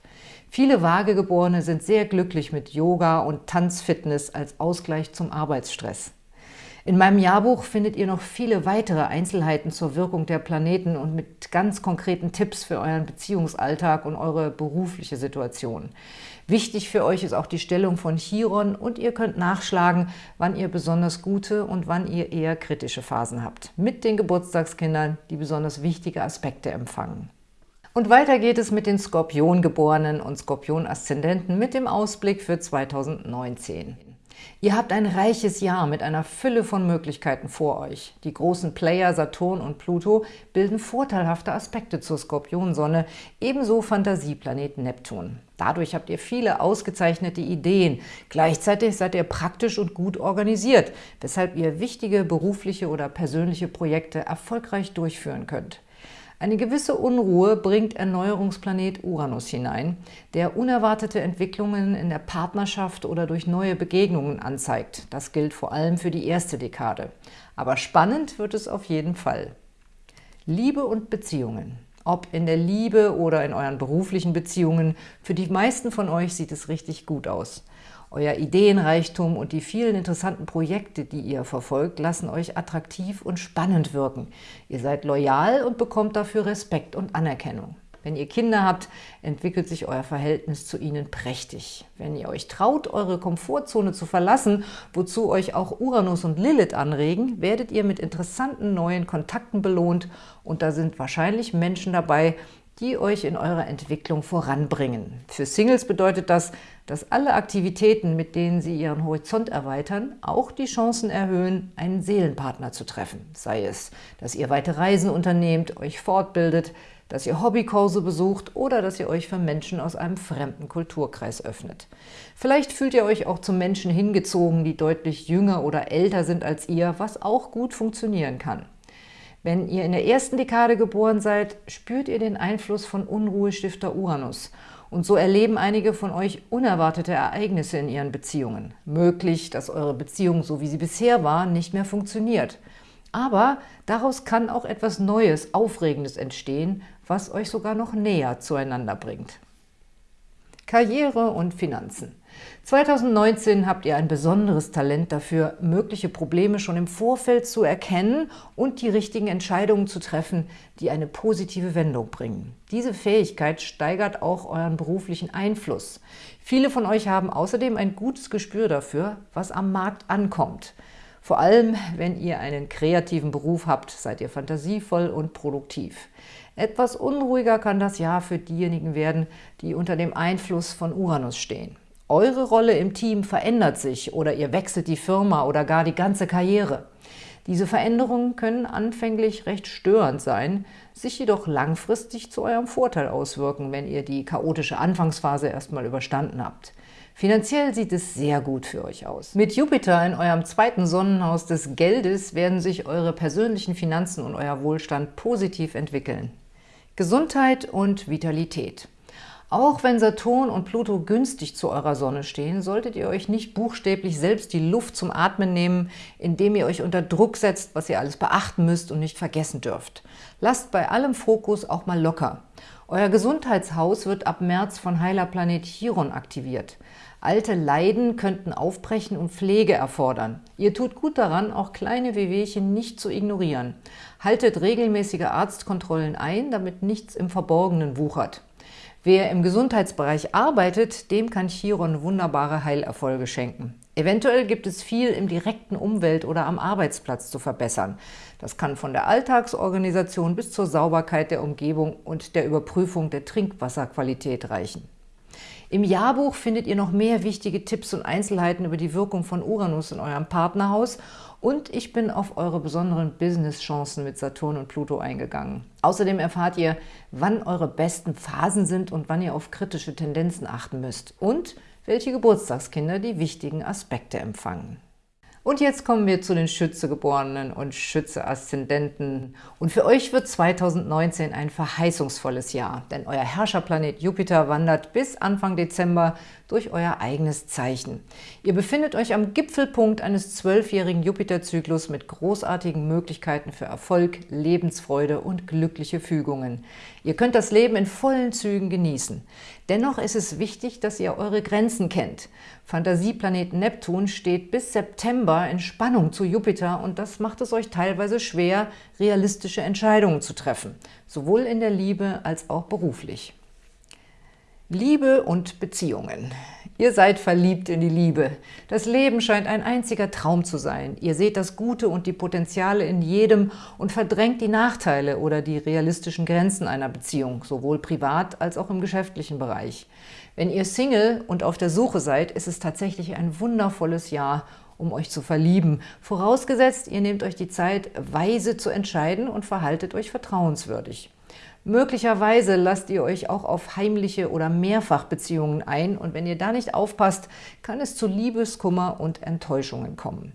Viele Waagegeborene sind sehr glücklich mit Yoga und Tanzfitness als Ausgleich zum Arbeitsstress. In meinem Jahrbuch findet ihr noch viele weitere Einzelheiten zur Wirkung der Planeten und mit ganz konkreten Tipps für euren Beziehungsalltag und eure berufliche Situation. Wichtig für euch ist auch die Stellung von Chiron und ihr könnt nachschlagen, wann ihr besonders gute und wann ihr eher kritische Phasen habt. Mit den Geburtstagskindern, die besonders wichtige Aspekte empfangen. Und weiter geht es mit den Skorpiongeborenen und Skorpion-Aszendenten mit dem Ausblick für 2019. Ihr habt ein reiches Jahr mit einer Fülle von Möglichkeiten vor euch. Die großen Player Saturn und Pluto bilden vorteilhafte Aspekte zur Skorpionsonne, ebenso Fantasieplanet Neptun. Dadurch habt ihr viele ausgezeichnete Ideen. Gleichzeitig seid ihr praktisch und gut organisiert, weshalb ihr wichtige berufliche oder persönliche Projekte erfolgreich durchführen könnt. Eine gewisse Unruhe bringt Erneuerungsplanet Uranus hinein, der unerwartete Entwicklungen in der Partnerschaft oder durch neue Begegnungen anzeigt. Das gilt vor allem für die erste Dekade. Aber spannend wird es auf jeden Fall. Liebe und Beziehungen. Ob in der Liebe oder in euren beruflichen Beziehungen. Für die meisten von euch sieht es richtig gut aus. Euer Ideenreichtum und die vielen interessanten Projekte, die ihr verfolgt, lassen euch attraktiv und spannend wirken. Ihr seid loyal und bekommt dafür Respekt und Anerkennung. Wenn ihr Kinder habt, entwickelt sich euer Verhältnis zu ihnen prächtig. Wenn ihr euch traut, eure Komfortzone zu verlassen, wozu euch auch Uranus und Lilith anregen, werdet ihr mit interessanten neuen Kontakten belohnt und da sind wahrscheinlich Menschen dabei, die euch in eurer Entwicklung voranbringen. Für Singles bedeutet das, dass alle Aktivitäten, mit denen sie ihren Horizont erweitern, auch die Chancen erhöhen, einen Seelenpartner zu treffen. Sei es, dass ihr weite Reisen unternehmt, euch fortbildet, dass ihr Hobbykurse besucht oder dass ihr euch für Menschen aus einem fremden Kulturkreis öffnet. Vielleicht fühlt ihr euch auch zu Menschen hingezogen, die deutlich jünger oder älter sind als ihr, was auch gut funktionieren kann. Wenn ihr in der ersten Dekade geboren seid, spürt ihr den Einfluss von Unruhestifter Uranus und so erleben einige von euch unerwartete Ereignisse in ihren Beziehungen. Möglich, dass eure Beziehung, so wie sie bisher war, nicht mehr funktioniert. Aber daraus kann auch etwas Neues, Aufregendes entstehen, was euch sogar noch näher zueinander bringt. Karriere und Finanzen. 2019 habt ihr ein besonderes Talent dafür, mögliche Probleme schon im Vorfeld zu erkennen und die richtigen Entscheidungen zu treffen, die eine positive Wendung bringen. Diese Fähigkeit steigert auch euren beruflichen Einfluss. Viele von euch haben außerdem ein gutes Gespür dafür, was am Markt ankommt. Vor allem, wenn ihr einen kreativen Beruf habt, seid ihr fantasievoll und produktiv. Etwas unruhiger kann das Jahr für diejenigen werden, die unter dem Einfluss von Uranus stehen. Eure Rolle im Team verändert sich oder ihr wechselt die Firma oder gar die ganze Karriere. Diese Veränderungen können anfänglich recht störend sein, sich jedoch langfristig zu eurem Vorteil auswirken, wenn ihr die chaotische Anfangsphase erstmal überstanden habt. Finanziell sieht es sehr gut für euch aus. Mit Jupiter in eurem zweiten Sonnenhaus des Geldes werden sich eure persönlichen Finanzen und euer Wohlstand positiv entwickeln. Gesundheit und Vitalität. Auch wenn Saturn und Pluto günstig zu eurer Sonne stehen, solltet ihr euch nicht buchstäblich selbst die Luft zum Atmen nehmen, indem ihr euch unter Druck setzt, was ihr alles beachten müsst und nicht vergessen dürft. Lasst bei allem Fokus auch mal locker. Euer Gesundheitshaus wird ab März von Heilerplanet Chiron aktiviert. Alte Leiden könnten aufbrechen und Pflege erfordern. Ihr tut gut daran, auch kleine Wehwehchen nicht zu ignorieren. Haltet regelmäßige Arztkontrollen ein, damit nichts im Verborgenen wuchert. Wer im Gesundheitsbereich arbeitet, dem kann Chiron wunderbare Heilerfolge schenken. Eventuell gibt es viel im direkten Umwelt- oder am Arbeitsplatz zu verbessern. Das kann von der Alltagsorganisation bis zur Sauberkeit der Umgebung und der Überprüfung der Trinkwasserqualität reichen. Im Jahrbuch findet ihr noch mehr wichtige Tipps und Einzelheiten über die Wirkung von Uranus in eurem Partnerhaus und ich bin auf eure besonderen Business-Chancen mit Saturn und Pluto eingegangen. Außerdem erfahrt ihr, wann eure besten Phasen sind und wann ihr auf kritische Tendenzen achten müsst und welche Geburtstagskinder die wichtigen Aspekte empfangen. Und jetzt kommen wir zu den Schützegeborenen und Schütze-Aszendenten. Und für euch wird 2019 ein verheißungsvolles Jahr, denn euer Herrscherplanet Jupiter wandert bis Anfang Dezember durch euer eigenes Zeichen. Ihr befindet euch am Gipfelpunkt eines zwölfjährigen Jupiterzyklus mit großartigen Möglichkeiten für Erfolg, Lebensfreude und glückliche Fügungen. Ihr könnt das Leben in vollen Zügen genießen. Dennoch ist es wichtig, dass ihr eure Grenzen kennt. Fantasieplanet Neptun steht bis September in Spannung zu Jupiter und das macht es euch teilweise schwer, realistische Entscheidungen zu treffen, sowohl in der Liebe als auch beruflich. Liebe und Beziehungen. Ihr seid verliebt in die Liebe. Das Leben scheint ein einziger Traum zu sein. Ihr seht das Gute und die Potenziale in jedem und verdrängt die Nachteile oder die realistischen Grenzen einer Beziehung, sowohl privat als auch im geschäftlichen Bereich. Wenn ihr Single und auf der Suche seid, ist es tatsächlich ein wundervolles Jahr, um euch zu verlieben. Vorausgesetzt, ihr nehmt euch die Zeit, weise zu entscheiden und verhaltet euch vertrauenswürdig. Möglicherweise lasst ihr euch auch auf heimliche oder Mehrfachbeziehungen ein und wenn ihr da nicht aufpasst, kann es zu Liebeskummer und Enttäuschungen kommen.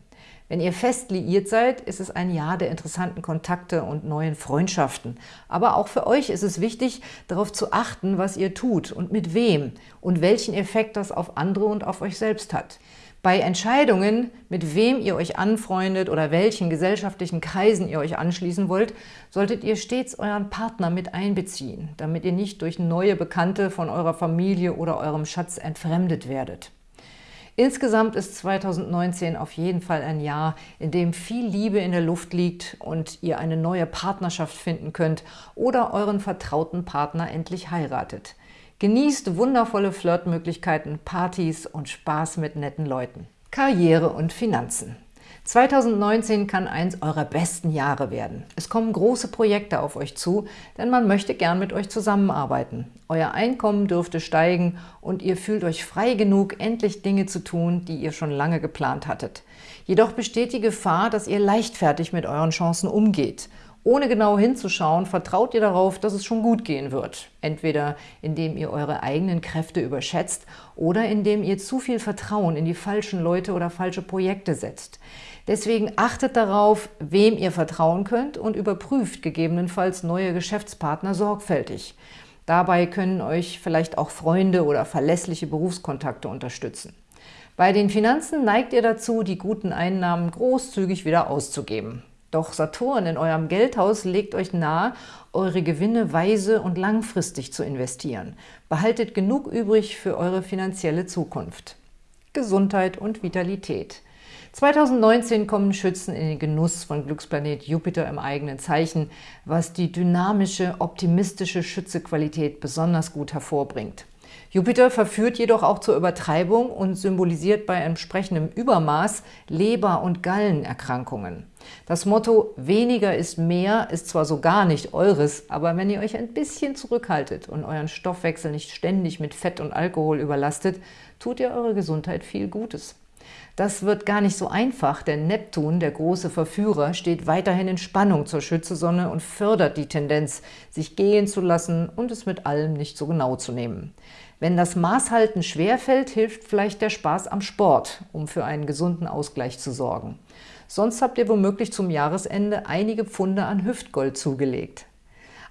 Wenn ihr fest liiert seid, ist es ein Jahr der interessanten Kontakte und neuen Freundschaften. Aber auch für euch ist es wichtig, darauf zu achten, was ihr tut und mit wem und welchen Effekt das auf andere und auf euch selbst hat. Bei Entscheidungen, mit wem ihr euch anfreundet oder welchen gesellschaftlichen Kreisen ihr euch anschließen wollt, solltet ihr stets euren Partner mit einbeziehen, damit ihr nicht durch neue Bekannte von eurer Familie oder eurem Schatz entfremdet werdet. Insgesamt ist 2019 auf jeden Fall ein Jahr, in dem viel Liebe in der Luft liegt und ihr eine neue Partnerschaft finden könnt oder euren vertrauten Partner endlich heiratet. Genießt wundervolle Flirtmöglichkeiten, Partys und Spaß mit netten Leuten. Karriere und Finanzen 2019 kann eins eurer besten Jahre werden. Es kommen große Projekte auf euch zu, denn man möchte gern mit euch zusammenarbeiten. Euer Einkommen dürfte steigen und ihr fühlt euch frei genug, endlich Dinge zu tun, die ihr schon lange geplant hattet. Jedoch besteht die Gefahr, dass ihr leichtfertig mit euren Chancen umgeht ohne genau hinzuschauen, vertraut ihr darauf, dass es schon gut gehen wird. Entweder indem ihr eure eigenen Kräfte überschätzt oder indem ihr zu viel Vertrauen in die falschen Leute oder falsche Projekte setzt. Deswegen achtet darauf, wem ihr vertrauen könnt und überprüft gegebenenfalls neue Geschäftspartner sorgfältig. Dabei können euch vielleicht auch Freunde oder verlässliche Berufskontakte unterstützen. Bei den Finanzen neigt ihr dazu, die guten Einnahmen großzügig wieder auszugeben. Doch Saturn in eurem Geldhaus legt euch nahe, eure Gewinne weise und langfristig zu investieren. Behaltet genug übrig für eure finanzielle Zukunft. Gesundheit und Vitalität. 2019 kommen Schützen in den Genuss von Glücksplanet Jupiter im eigenen Zeichen, was die dynamische, optimistische Schützequalität besonders gut hervorbringt. Jupiter verführt jedoch auch zur Übertreibung und symbolisiert bei entsprechendem Übermaß Leber- und Gallenerkrankungen. Das Motto »Weniger ist mehr« ist zwar so gar nicht eures, aber wenn ihr euch ein bisschen zurückhaltet und euren Stoffwechsel nicht ständig mit Fett und Alkohol überlastet, tut ihr eure Gesundheit viel Gutes. Das wird gar nicht so einfach, denn Neptun, der große Verführer, steht weiterhin in Spannung zur Schützesonne und fördert die Tendenz, sich gehen zu lassen und es mit allem nicht so genau zu nehmen. Wenn das Maßhalten schwerfällt, hilft vielleicht der Spaß am Sport, um für einen gesunden Ausgleich zu sorgen. Sonst habt ihr womöglich zum Jahresende einige Pfunde an Hüftgold zugelegt.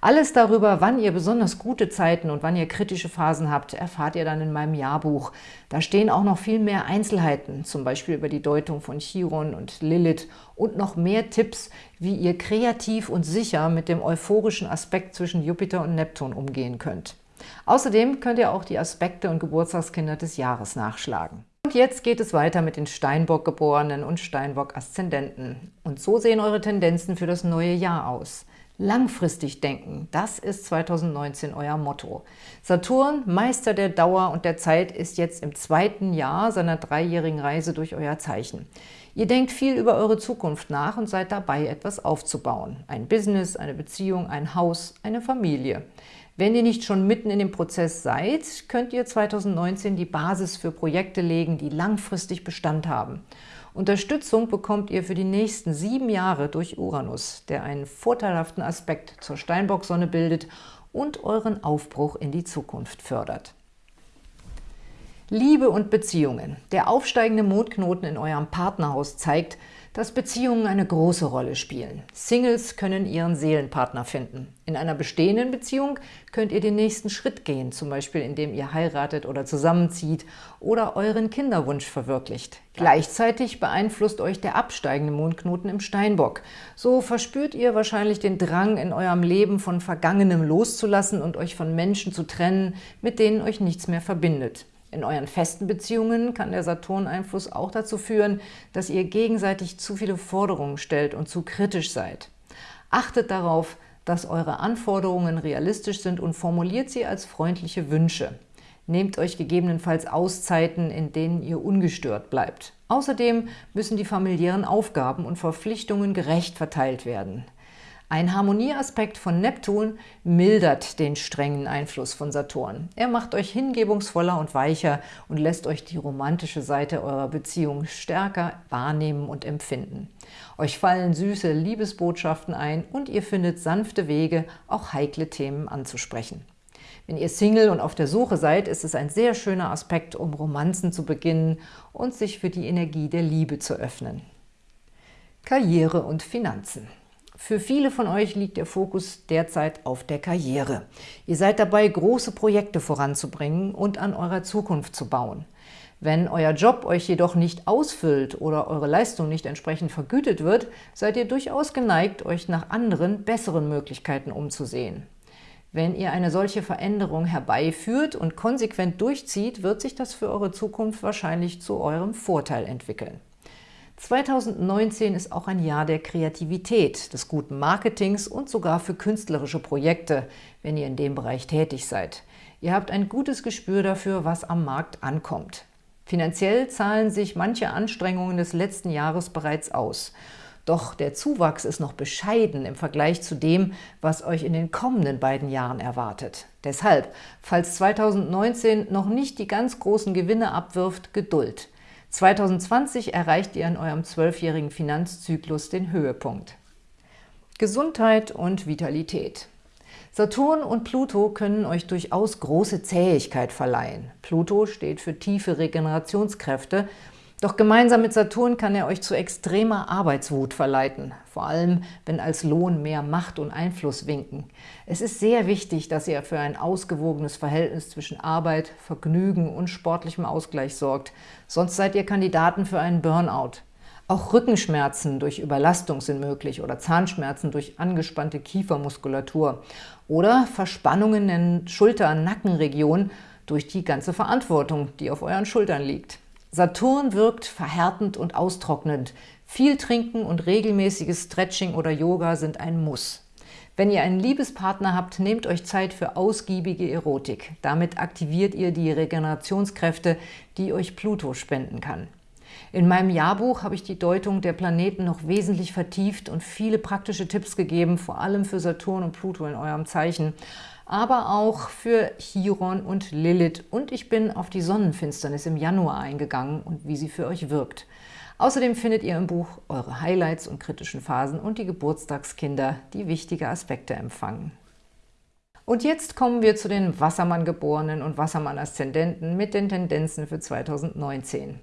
Alles darüber, wann ihr besonders gute Zeiten und wann ihr kritische Phasen habt, erfahrt ihr dann in meinem Jahrbuch. Da stehen auch noch viel mehr Einzelheiten, zum Beispiel über die Deutung von Chiron und Lilith und noch mehr Tipps, wie ihr kreativ und sicher mit dem euphorischen Aspekt zwischen Jupiter und Neptun umgehen könnt. Außerdem könnt ihr auch die Aspekte und Geburtstagskinder des Jahres nachschlagen. Und jetzt geht es weiter mit den Steinbock-Geborenen und Steinbock-Aszendenten. Und so sehen eure Tendenzen für das neue Jahr aus. Langfristig denken, das ist 2019 euer Motto. Saturn, Meister der Dauer und der Zeit, ist jetzt im zweiten Jahr seiner dreijährigen Reise durch euer Zeichen. Ihr denkt viel über eure Zukunft nach und seid dabei, etwas aufzubauen. Ein Business, eine Beziehung, ein Haus, eine Familie. Wenn ihr nicht schon mitten in dem Prozess seid, könnt ihr 2019 die Basis für Projekte legen, die langfristig Bestand haben. Unterstützung bekommt ihr für die nächsten sieben Jahre durch Uranus, der einen vorteilhaften Aspekt zur Steinbock-Sonne bildet und euren Aufbruch in die Zukunft fördert. Liebe und Beziehungen. Der aufsteigende Mondknoten in eurem Partnerhaus zeigt, dass Beziehungen eine große Rolle spielen. Singles können ihren Seelenpartner finden. In einer bestehenden Beziehung könnt ihr den nächsten Schritt gehen, zum Beispiel indem ihr heiratet oder zusammenzieht oder euren Kinderwunsch verwirklicht. Gleichzeitig beeinflusst euch der absteigende Mondknoten im Steinbock. So verspürt ihr wahrscheinlich den Drang, in eurem Leben von Vergangenem loszulassen und euch von Menschen zu trennen, mit denen euch nichts mehr verbindet. In euren festen Beziehungen kann der Saturn-Einfluss auch dazu führen, dass ihr gegenseitig zu viele Forderungen stellt und zu kritisch seid. Achtet darauf, dass eure Anforderungen realistisch sind und formuliert sie als freundliche Wünsche. Nehmt euch gegebenenfalls Auszeiten, in denen ihr ungestört bleibt. Außerdem müssen die familiären Aufgaben und Verpflichtungen gerecht verteilt werden. Ein Harmonieaspekt von Neptun mildert den strengen Einfluss von Saturn. Er macht euch hingebungsvoller und weicher und lässt euch die romantische Seite eurer Beziehung stärker wahrnehmen und empfinden. Euch fallen süße Liebesbotschaften ein und ihr findet sanfte Wege, auch heikle Themen anzusprechen. Wenn ihr Single und auf der Suche seid, ist es ein sehr schöner Aspekt, um Romanzen zu beginnen und sich für die Energie der Liebe zu öffnen. Karriere und Finanzen für viele von euch liegt der Fokus derzeit auf der Karriere. Ihr seid dabei, große Projekte voranzubringen und an eurer Zukunft zu bauen. Wenn euer Job euch jedoch nicht ausfüllt oder eure Leistung nicht entsprechend vergütet wird, seid ihr durchaus geneigt, euch nach anderen, besseren Möglichkeiten umzusehen. Wenn ihr eine solche Veränderung herbeiführt und konsequent durchzieht, wird sich das für eure Zukunft wahrscheinlich zu eurem Vorteil entwickeln. 2019 ist auch ein Jahr der Kreativität, des guten Marketings und sogar für künstlerische Projekte, wenn ihr in dem Bereich tätig seid. Ihr habt ein gutes Gespür dafür, was am Markt ankommt. Finanziell zahlen sich manche Anstrengungen des letzten Jahres bereits aus. Doch der Zuwachs ist noch bescheiden im Vergleich zu dem, was euch in den kommenden beiden Jahren erwartet. Deshalb, falls 2019 noch nicht die ganz großen Gewinne abwirft, Geduld. 2020 erreicht ihr in eurem zwölfjährigen Finanzzyklus den Höhepunkt. Gesundheit und Vitalität. Saturn und Pluto können euch durchaus große Zähigkeit verleihen. Pluto steht für tiefe Regenerationskräfte, doch gemeinsam mit Saturn kann er euch zu extremer Arbeitswut verleiten, vor allem wenn als Lohn mehr Macht und Einfluss winken. Es ist sehr wichtig, dass ihr für ein ausgewogenes Verhältnis zwischen Arbeit, Vergnügen und sportlichem Ausgleich sorgt, sonst seid ihr Kandidaten für einen Burnout. Auch Rückenschmerzen durch Überlastung sind möglich oder Zahnschmerzen durch angespannte Kiefermuskulatur oder Verspannungen in Schulter-Nackenregion durch die ganze Verantwortung, die auf euren Schultern liegt. Saturn wirkt verhärtend und austrocknend. Viel Trinken und regelmäßiges Stretching oder Yoga sind ein Muss. Wenn ihr einen Liebespartner habt, nehmt euch Zeit für ausgiebige Erotik. Damit aktiviert ihr die Regenerationskräfte, die euch Pluto spenden kann. In meinem Jahrbuch habe ich die Deutung der Planeten noch wesentlich vertieft und viele praktische Tipps gegeben, vor allem für Saturn und Pluto in eurem Zeichen, aber auch für Chiron und Lilith. Und ich bin auf die Sonnenfinsternis im Januar eingegangen und wie sie für euch wirkt. Außerdem findet ihr im Buch eure Highlights und kritischen Phasen und die Geburtstagskinder, die wichtige Aspekte empfangen. Und jetzt kommen wir zu den Wassermann-Geborenen und Wassermann-Aszendenten mit den Tendenzen für 2019.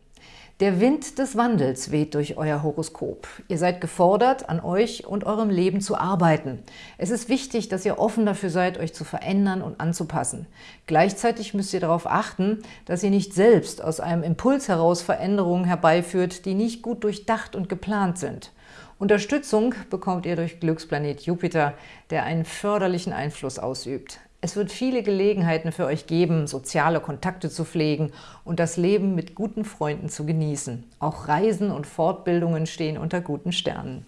Der Wind des Wandels weht durch euer Horoskop. Ihr seid gefordert, an euch und eurem Leben zu arbeiten. Es ist wichtig, dass ihr offen dafür seid, euch zu verändern und anzupassen. Gleichzeitig müsst ihr darauf achten, dass ihr nicht selbst aus einem Impuls heraus Veränderungen herbeiführt, die nicht gut durchdacht und geplant sind. Unterstützung bekommt ihr durch Glücksplanet Jupiter, der einen förderlichen Einfluss ausübt. Es wird viele Gelegenheiten für euch geben, soziale Kontakte zu pflegen und das Leben mit guten Freunden zu genießen. Auch Reisen und Fortbildungen stehen unter guten Sternen.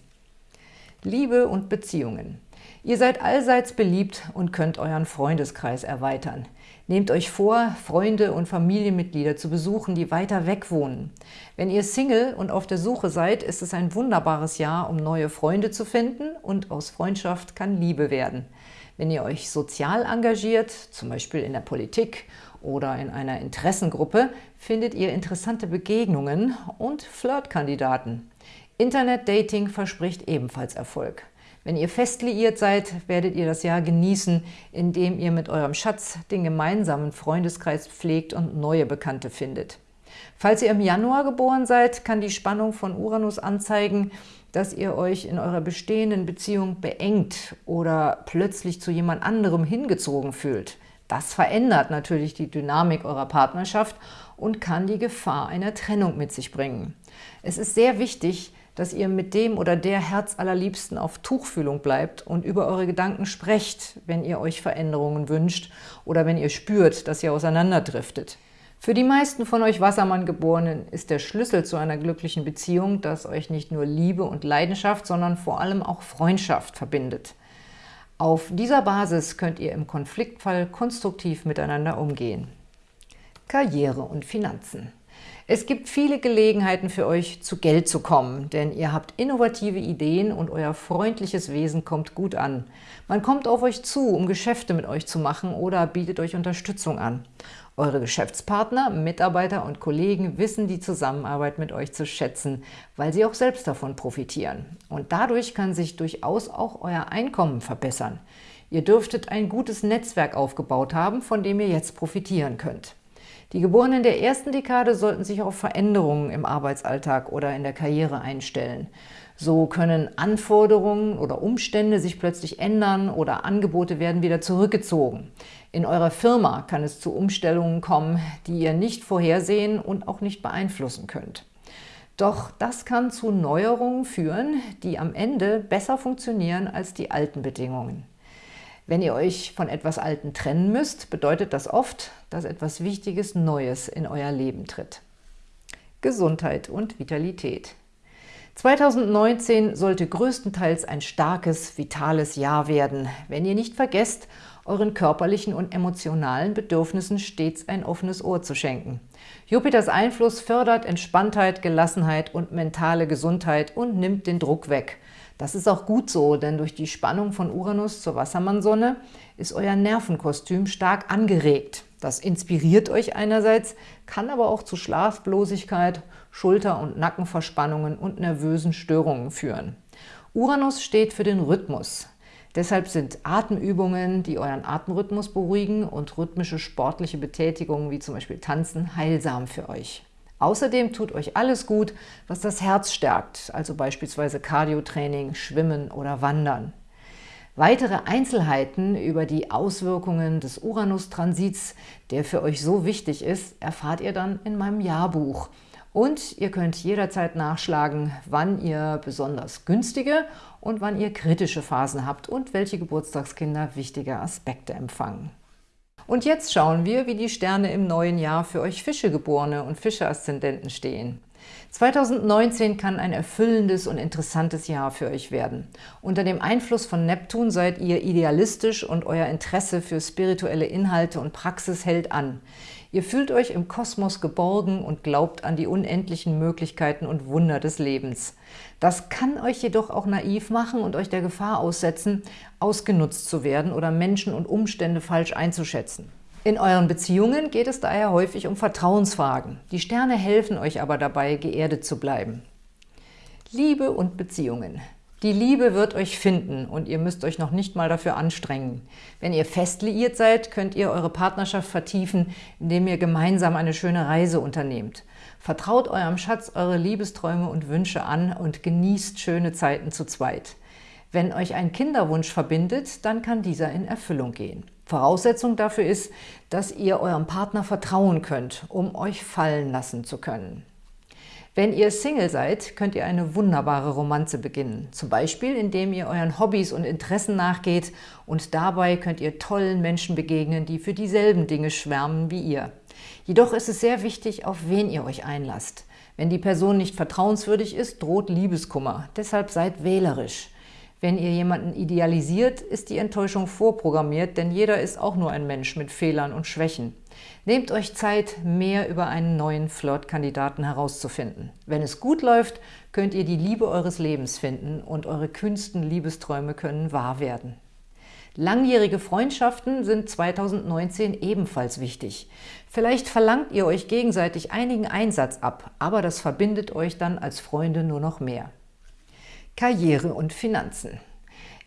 Liebe und Beziehungen. Ihr seid allseits beliebt und könnt euren Freundeskreis erweitern. Nehmt euch vor, Freunde und Familienmitglieder zu besuchen, die weiter weg wohnen. Wenn ihr Single und auf der Suche seid, ist es ein wunderbares Jahr, um neue Freunde zu finden und aus Freundschaft kann Liebe werden. Wenn ihr euch sozial engagiert, zum Beispiel in der Politik oder in einer Interessengruppe, findet ihr interessante Begegnungen und Flirtkandidaten. Internet-Dating verspricht ebenfalls Erfolg. Wenn ihr fest liiert seid, werdet ihr das Jahr genießen, indem ihr mit eurem Schatz den gemeinsamen Freundeskreis pflegt und neue Bekannte findet. Falls ihr im Januar geboren seid, kann die Spannung von Uranus anzeigen, dass ihr euch in eurer bestehenden Beziehung beengt oder plötzlich zu jemand anderem hingezogen fühlt. Das verändert natürlich die Dynamik eurer Partnerschaft und kann die Gefahr einer Trennung mit sich bringen. Es ist sehr wichtig, dass ihr mit dem oder der Herzallerliebsten auf Tuchfühlung bleibt und über eure Gedanken sprecht, wenn ihr euch Veränderungen wünscht oder wenn ihr spürt, dass ihr auseinanderdriftet. Für die meisten von euch Wassermann-Geborenen ist der Schlüssel zu einer glücklichen Beziehung, dass euch nicht nur Liebe und Leidenschaft, sondern vor allem auch Freundschaft verbindet. Auf dieser Basis könnt ihr im Konfliktfall konstruktiv miteinander umgehen. Karriere und Finanzen es gibt viele Gelegenheiten für euch, zu Geld zu kommen, denn ihr habt innovative Ideen und euer freundliches Wesen kommt gut an. Man kommt auf euch zu, um Geschäfte mit euch zu machen oder bietet euch Unterstützung an. Eure Geschäftspartner, Mitarbeiter und Kollegen wissen die Zusammenarbeit mit euch zu schätzen, weil sie auch selbst davon profitieren. Und dadurch kann sich durchaus auch euer Einkommen verbessern. Ihr dürftet ein gutes Netzwerk aufgebaut haben, von dem ihr jetzt profitieren könnt. Die Geborenen der ersten Dekade sollten sich auf Veränderungen im Arbeitsalltag oder in der Karriere einstellen. So können Anforderungen oder Umstände sich plötzlich ändern oder Angebote werden wieder zurückgezogen. In eurer Firma kann es zu Umstellungen kommen, die ihr nicht vorhersehen und auch nicht beeinflussen könnt. Doch das kann zu Neuerungen führen, die am Ende besser funktionieren als die alten Bedingungen. Wenn ihr euch von etwas Alten trennen müsst, bedeutet das oft, dass etwas Wichtiges Neues in euer Leben tritt. Gesundheit und Vitalität. 2019 sollte größtenteils ein starkes, vitales Jahr werden, wenn ihr nicht vergesst, euren körperlichen und emotionalen Bedürfnissen stets ein offenes Ohr zu schenken. Jupiters Einfluss fördert Entspanntheit, Gelassenheit und mentale Gesundheit und nimmt den Druck weg. Das ist auch gut so, denn durch die Spannung von Uranus zur Wassermannsonne ist euer Nervenkostüm stark angeregt. Das inspiriert euch einerseits, kann aber auch zu Schlaflosigkeit, Schulter- und Nackenverspannungen und nervösen Störungen führen. Uranus steht für den Rhythmus. Deshalb sind Atemübungen, die euren Atemrhythmus beruhigen und rhythmische sportliche Betätigungen wie zum Beispiel Tanzen heilsam für euch. Außerdem tut euch alles gut, was das Herz stärkt, also beispielsweise Cardiotraining, Schwimmen oder Wandern. Weitere Einzelheiten über die Auswirkungen des Uranus-Transits, der für euch so wichtig ist, erfahrt ihr dann in meinem Jahrbuch – und ihr könnt jederzeit nachschlagen, wann ihr besonders günstige und wann ihr kritische Phasen habt und welche Geburtstagskinder wichtige Aspekte empfangen. Und jetzt schauen wir, wie die Sterne im neuen Jahr für euch Fischegeborene und Fische-Aszendenten stehen. 2019 kann ein erfüllendes und interessantes Jahr für euch werden. Unter dem Einfluss von Neptun seid ihr idealistisch und euer Interesse für spirituelle Inhalte und Praxis hält an. Ihr fühlt euch im Kosmos geborgen und glaubt an die unendlichen Möglichkeiten und Wunder des Lebens. Das kann euch jedoch auch naiv machen und euch der Gefahr aussetzen, ausgenutzt zu werden oder Menschen und Umstände falsch einzuschätzen. In euren Beziehungen geht es daher häufig um Vertrauensfragen. Die Sterne helfen euch aber dabei, geerdet zu bleiben. Liebe und Beziehungen. Die Liebe wird euch finden und ihr müsst euch noch nicht mal dafür anstrengen. Wenn ihr fest liiert seid, könnt ihr eure Partnerschaft vertiefen, indem ihr gemeinsam eine schöne Reise unternehmt. Vertraut eurem Schatz eure Liebesträume und Wünsche an und genießt schöne Zeiten zu zweit. Wenn euch ein Kinderwunsch verbindet, dann kann dieser in Erfüllung gehen. Voraussetzung dafür ist, dass ihr eurem Partner vertrauen könnt, um euch fallen lassen zu können. Wenn ihr Single seid, könnt ihr eine wunderbare Romanze beginnen. Zum Beispiel, indem ihr euren Hobbys und Interessen nachgeht und dabei könnt ihr tollen Menschen begegnen, die für dieselben Dinge schwärmen wie ihr. Jedoch ist es sehr wichtig, auf wen ihr euch einlasst. Wenn die Person nicht vertrauenswürdig ist, droht Liebeskummer. Deshalb seid wählerisch. Wenn ihr jemanden idealisiert, ist die Enttäuschung vorprogrammiert, denn jeder ist auch nur ein Mensch mit Fehlern und Schwächen. Nehmt euch Zeit, mehr über einen neuen Flirtkandidaten herauszufinden. Wenn es gut läuft, könnt ihr die Liebe eures Lebens finden und eure kühnsten Liebesträume können wahr werden. Langjährige Freundschaften sind 2019 ebenfalls wichtig. Vielleicht verlangt ihr euch gegenseitig einigen Einsatz ab, aber das verbindet euch dann als Freunde nur noch mehr. Karriere und Finanzen.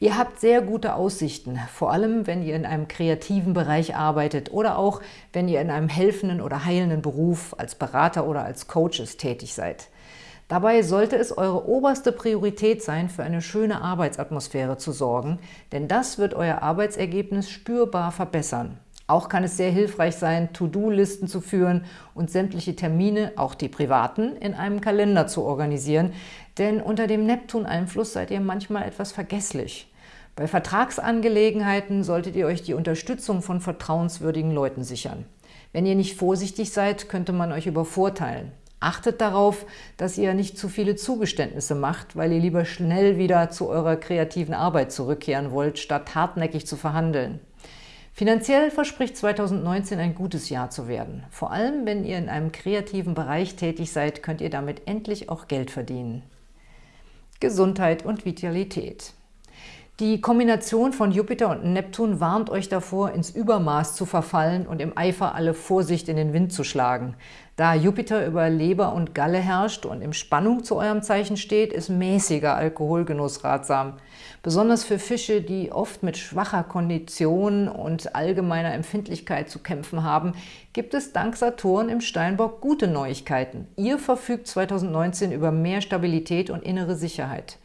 Ihr habt sehr gute Aussichten, vor allem wenn ihr in einem kreativen Bereich arbeitet oder auch wenn ihr in einem helfenden oder heilenden Beruf als Berater oder als Coaches tätig seid. Dabei sollte es eure oberste Priorität sein, für eine schöne Arbeitsatmosphäre zu sorgen, denn das wird euer Arbeitsergebnis spürbar verbessern. Auch kann es sehr hilfreich sein, To-Do-Listen zu führen und sämtliche Termine, auch die privaten, in einem Kalender zu organisieren, denn unter dem Neptun-Einfluss seid ihr manchmal etwas vergesslich. Bei Vertragsangelegenheiten solltet ihr euch die Unterstützung von vertrauenswürdigen Leuten sichern. Wenn ihr nicht vorsichtig seid, könnte man euch übervorteilen. Achtet darauf, dass ihr nicht zu viele Zugeständnisse macht, weil ihr lieber schnell wieder zu eurer kreativen Arbeit zurückkehren wollt, statt hartnäckig zu verhandeln. Finanziell verspricht 2019 ein gutes Jahr zu werden. Vor allem, wenn ihr in einem kreativen Bereich tätig seid, könnt ihr damit endlich auch Geld verdienen. Gesundheit und Vitalität. Die Kombination von Jupiter und Neptun warnt euch davor, ins Übermaß zu verfallen und im Eifer alle Vorsicht in den Wind zu schlagen. Da Jupiter über Leber und Galle herrscht und in Spannung zu eurem Zeichen steht, ist mäßiger Alkoholgenuss ratsam. Besonders für Fische, die oft mit schwacher Kondition und allgemeiner Empfindlichkeit zu kämpfen haben, gibt es dank Saturn im Steinbock gute Neuigkeiten. Ihr verfügt 2019 über mehr Stabilität und innere Sicherheit.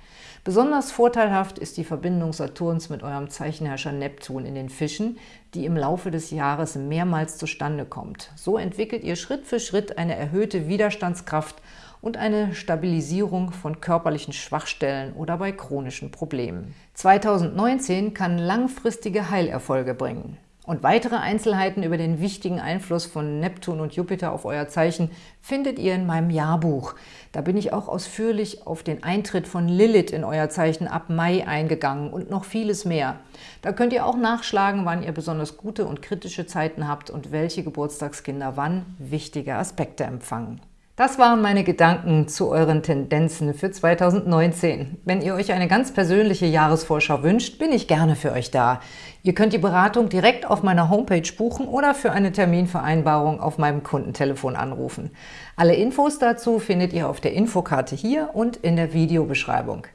Besonders vorteilhaft ist die Verbindung Saturns mit eurem Zeichenherrscher Neptun in den Fischen, die im Laufe des Jahres mehrmals zustande kommt. So entwickelt ihr Schritt für Schritt eine erhöhte Widerstandskraft und eine Stabilisierung von körperlichen Schwachstellen oder bei chronischen Problemen. 2019 kann langfristige Heilerfolge bringen. Und weitere Einzelheiten über den wichtigen Einfluss von Neptun und Jupiter auf euer Zeichen findet ihr in meinem Jahrbuch. Da bin ich auch ausführlich auf den Eintritt von Lilith in euer Zeichen ab Mai eingegangen und noch vieles mehr. Da könnt ihr auch nachschlagen, wann ihr besonders gute und kritische Zeiten habt und welche Geburtstagskinder wann wichtige Aspekte empfangen. Das waren meine Gedanken zu euren Tendenzen für 2019. Wenn ihr euch eine ganz persönliche Jahresvorschau wünscht, bin ich gerne für euch da. Ihr könnt die Beratung direkt auf meiner Homepage buchen oder für eine Terminvereinbarung auf meinem Kundentelefon anrufen. Alle Infos dazu findet ihr auf der Infokarte hier und in der Videobeschreibung.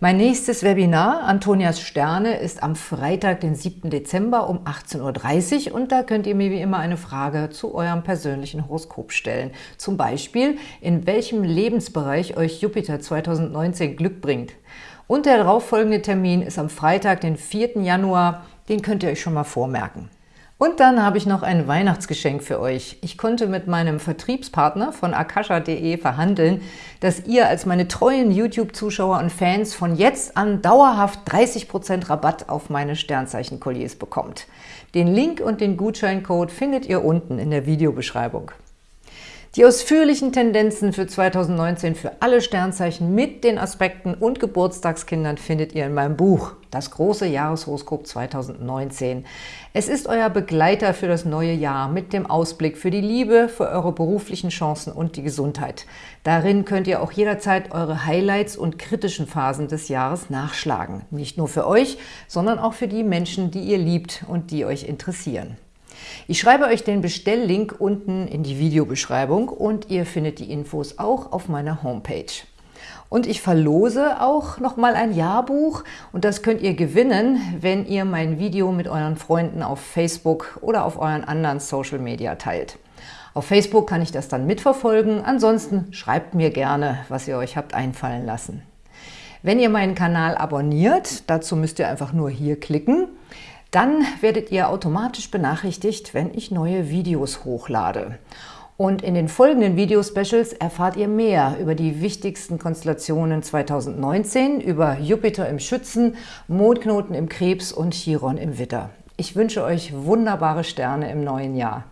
Mein nächstes Webinar, Antonias Sterne, ist am Freitag, den 7. Dezember um 18.30 Uhr und da könnt ihr mir wie immer eine Frage zu eurem persönlichen Horoskop stellen. Zum Beispiel, in welchem Lebensbereich euch Jupiter 2019 Glück bringt. Und der darauffolgende Termin ist am Freitag, den 4. Januar, den könnt ihr euch schon mal vormerken. Und dann habe ich noch ein Weihnachtsgeschenk für euch. Ich konnte mit meinem Vertriebspartner von akasha.de verhandeln, dass ihr als meine treuen YouTube-Zuschauer und Fans von jetzt an dauerhaft 30% Rabatt auf meine Sternzeichen-Kolliers bekommt. Den Link und den Gutscheincode findet ihr unten in der Videobeschreibung. Die ausführlichen Tendenzen für 2019 für alle Sternzeichen mit den Aspekten und Geburtstagskindern findet ihr in meinem Buch das große Jahreshoroskop 2019. Es ist euer Begleiter für das neue Jahr mit dem Ausblick für die Liebe, für eure beruflichen Chancen und die Gesundheit. Darin könnt ihr auch jederzeit eure Highlights und kritischen Phasen des Jahres nachschlagen. Nicht nur für euch, sondern auch für die Menschen, die ihr liebt und die euch interessieren. Ich schreibe euch den Bestelllink unten in die Videobeschreibung und ihr findet die Infos auch auf meiner Homepage. Und ich verlose auch nochmal ein Jahrbuch und das könnt ihr gewinnen, wenn ihr mein Video mit euren Freunden auf Facebook oder auf euren anderen Social Media teilt. Auf Facebook kann ich das dann mitverfolgen, ansonsten schreibt mir gerne, was ihr euch habt einfallen lassen. Wenn ihr meinen Kanal abonniert, dazu müsst ihr einfach nur hier klicken, dann werdet ihr automatisch benachrichtigt, wenn ich neue Videos hochlade. Und in den folgenden Video-Specials erfahrt ihr mehr über die wichtigsten Konstellationen 2019, über Jupiter im Schützen, Mondknoten im Krebs und Chiron im Witter. Ich wünsche euch wunderbare Sterne im neuen Jahr.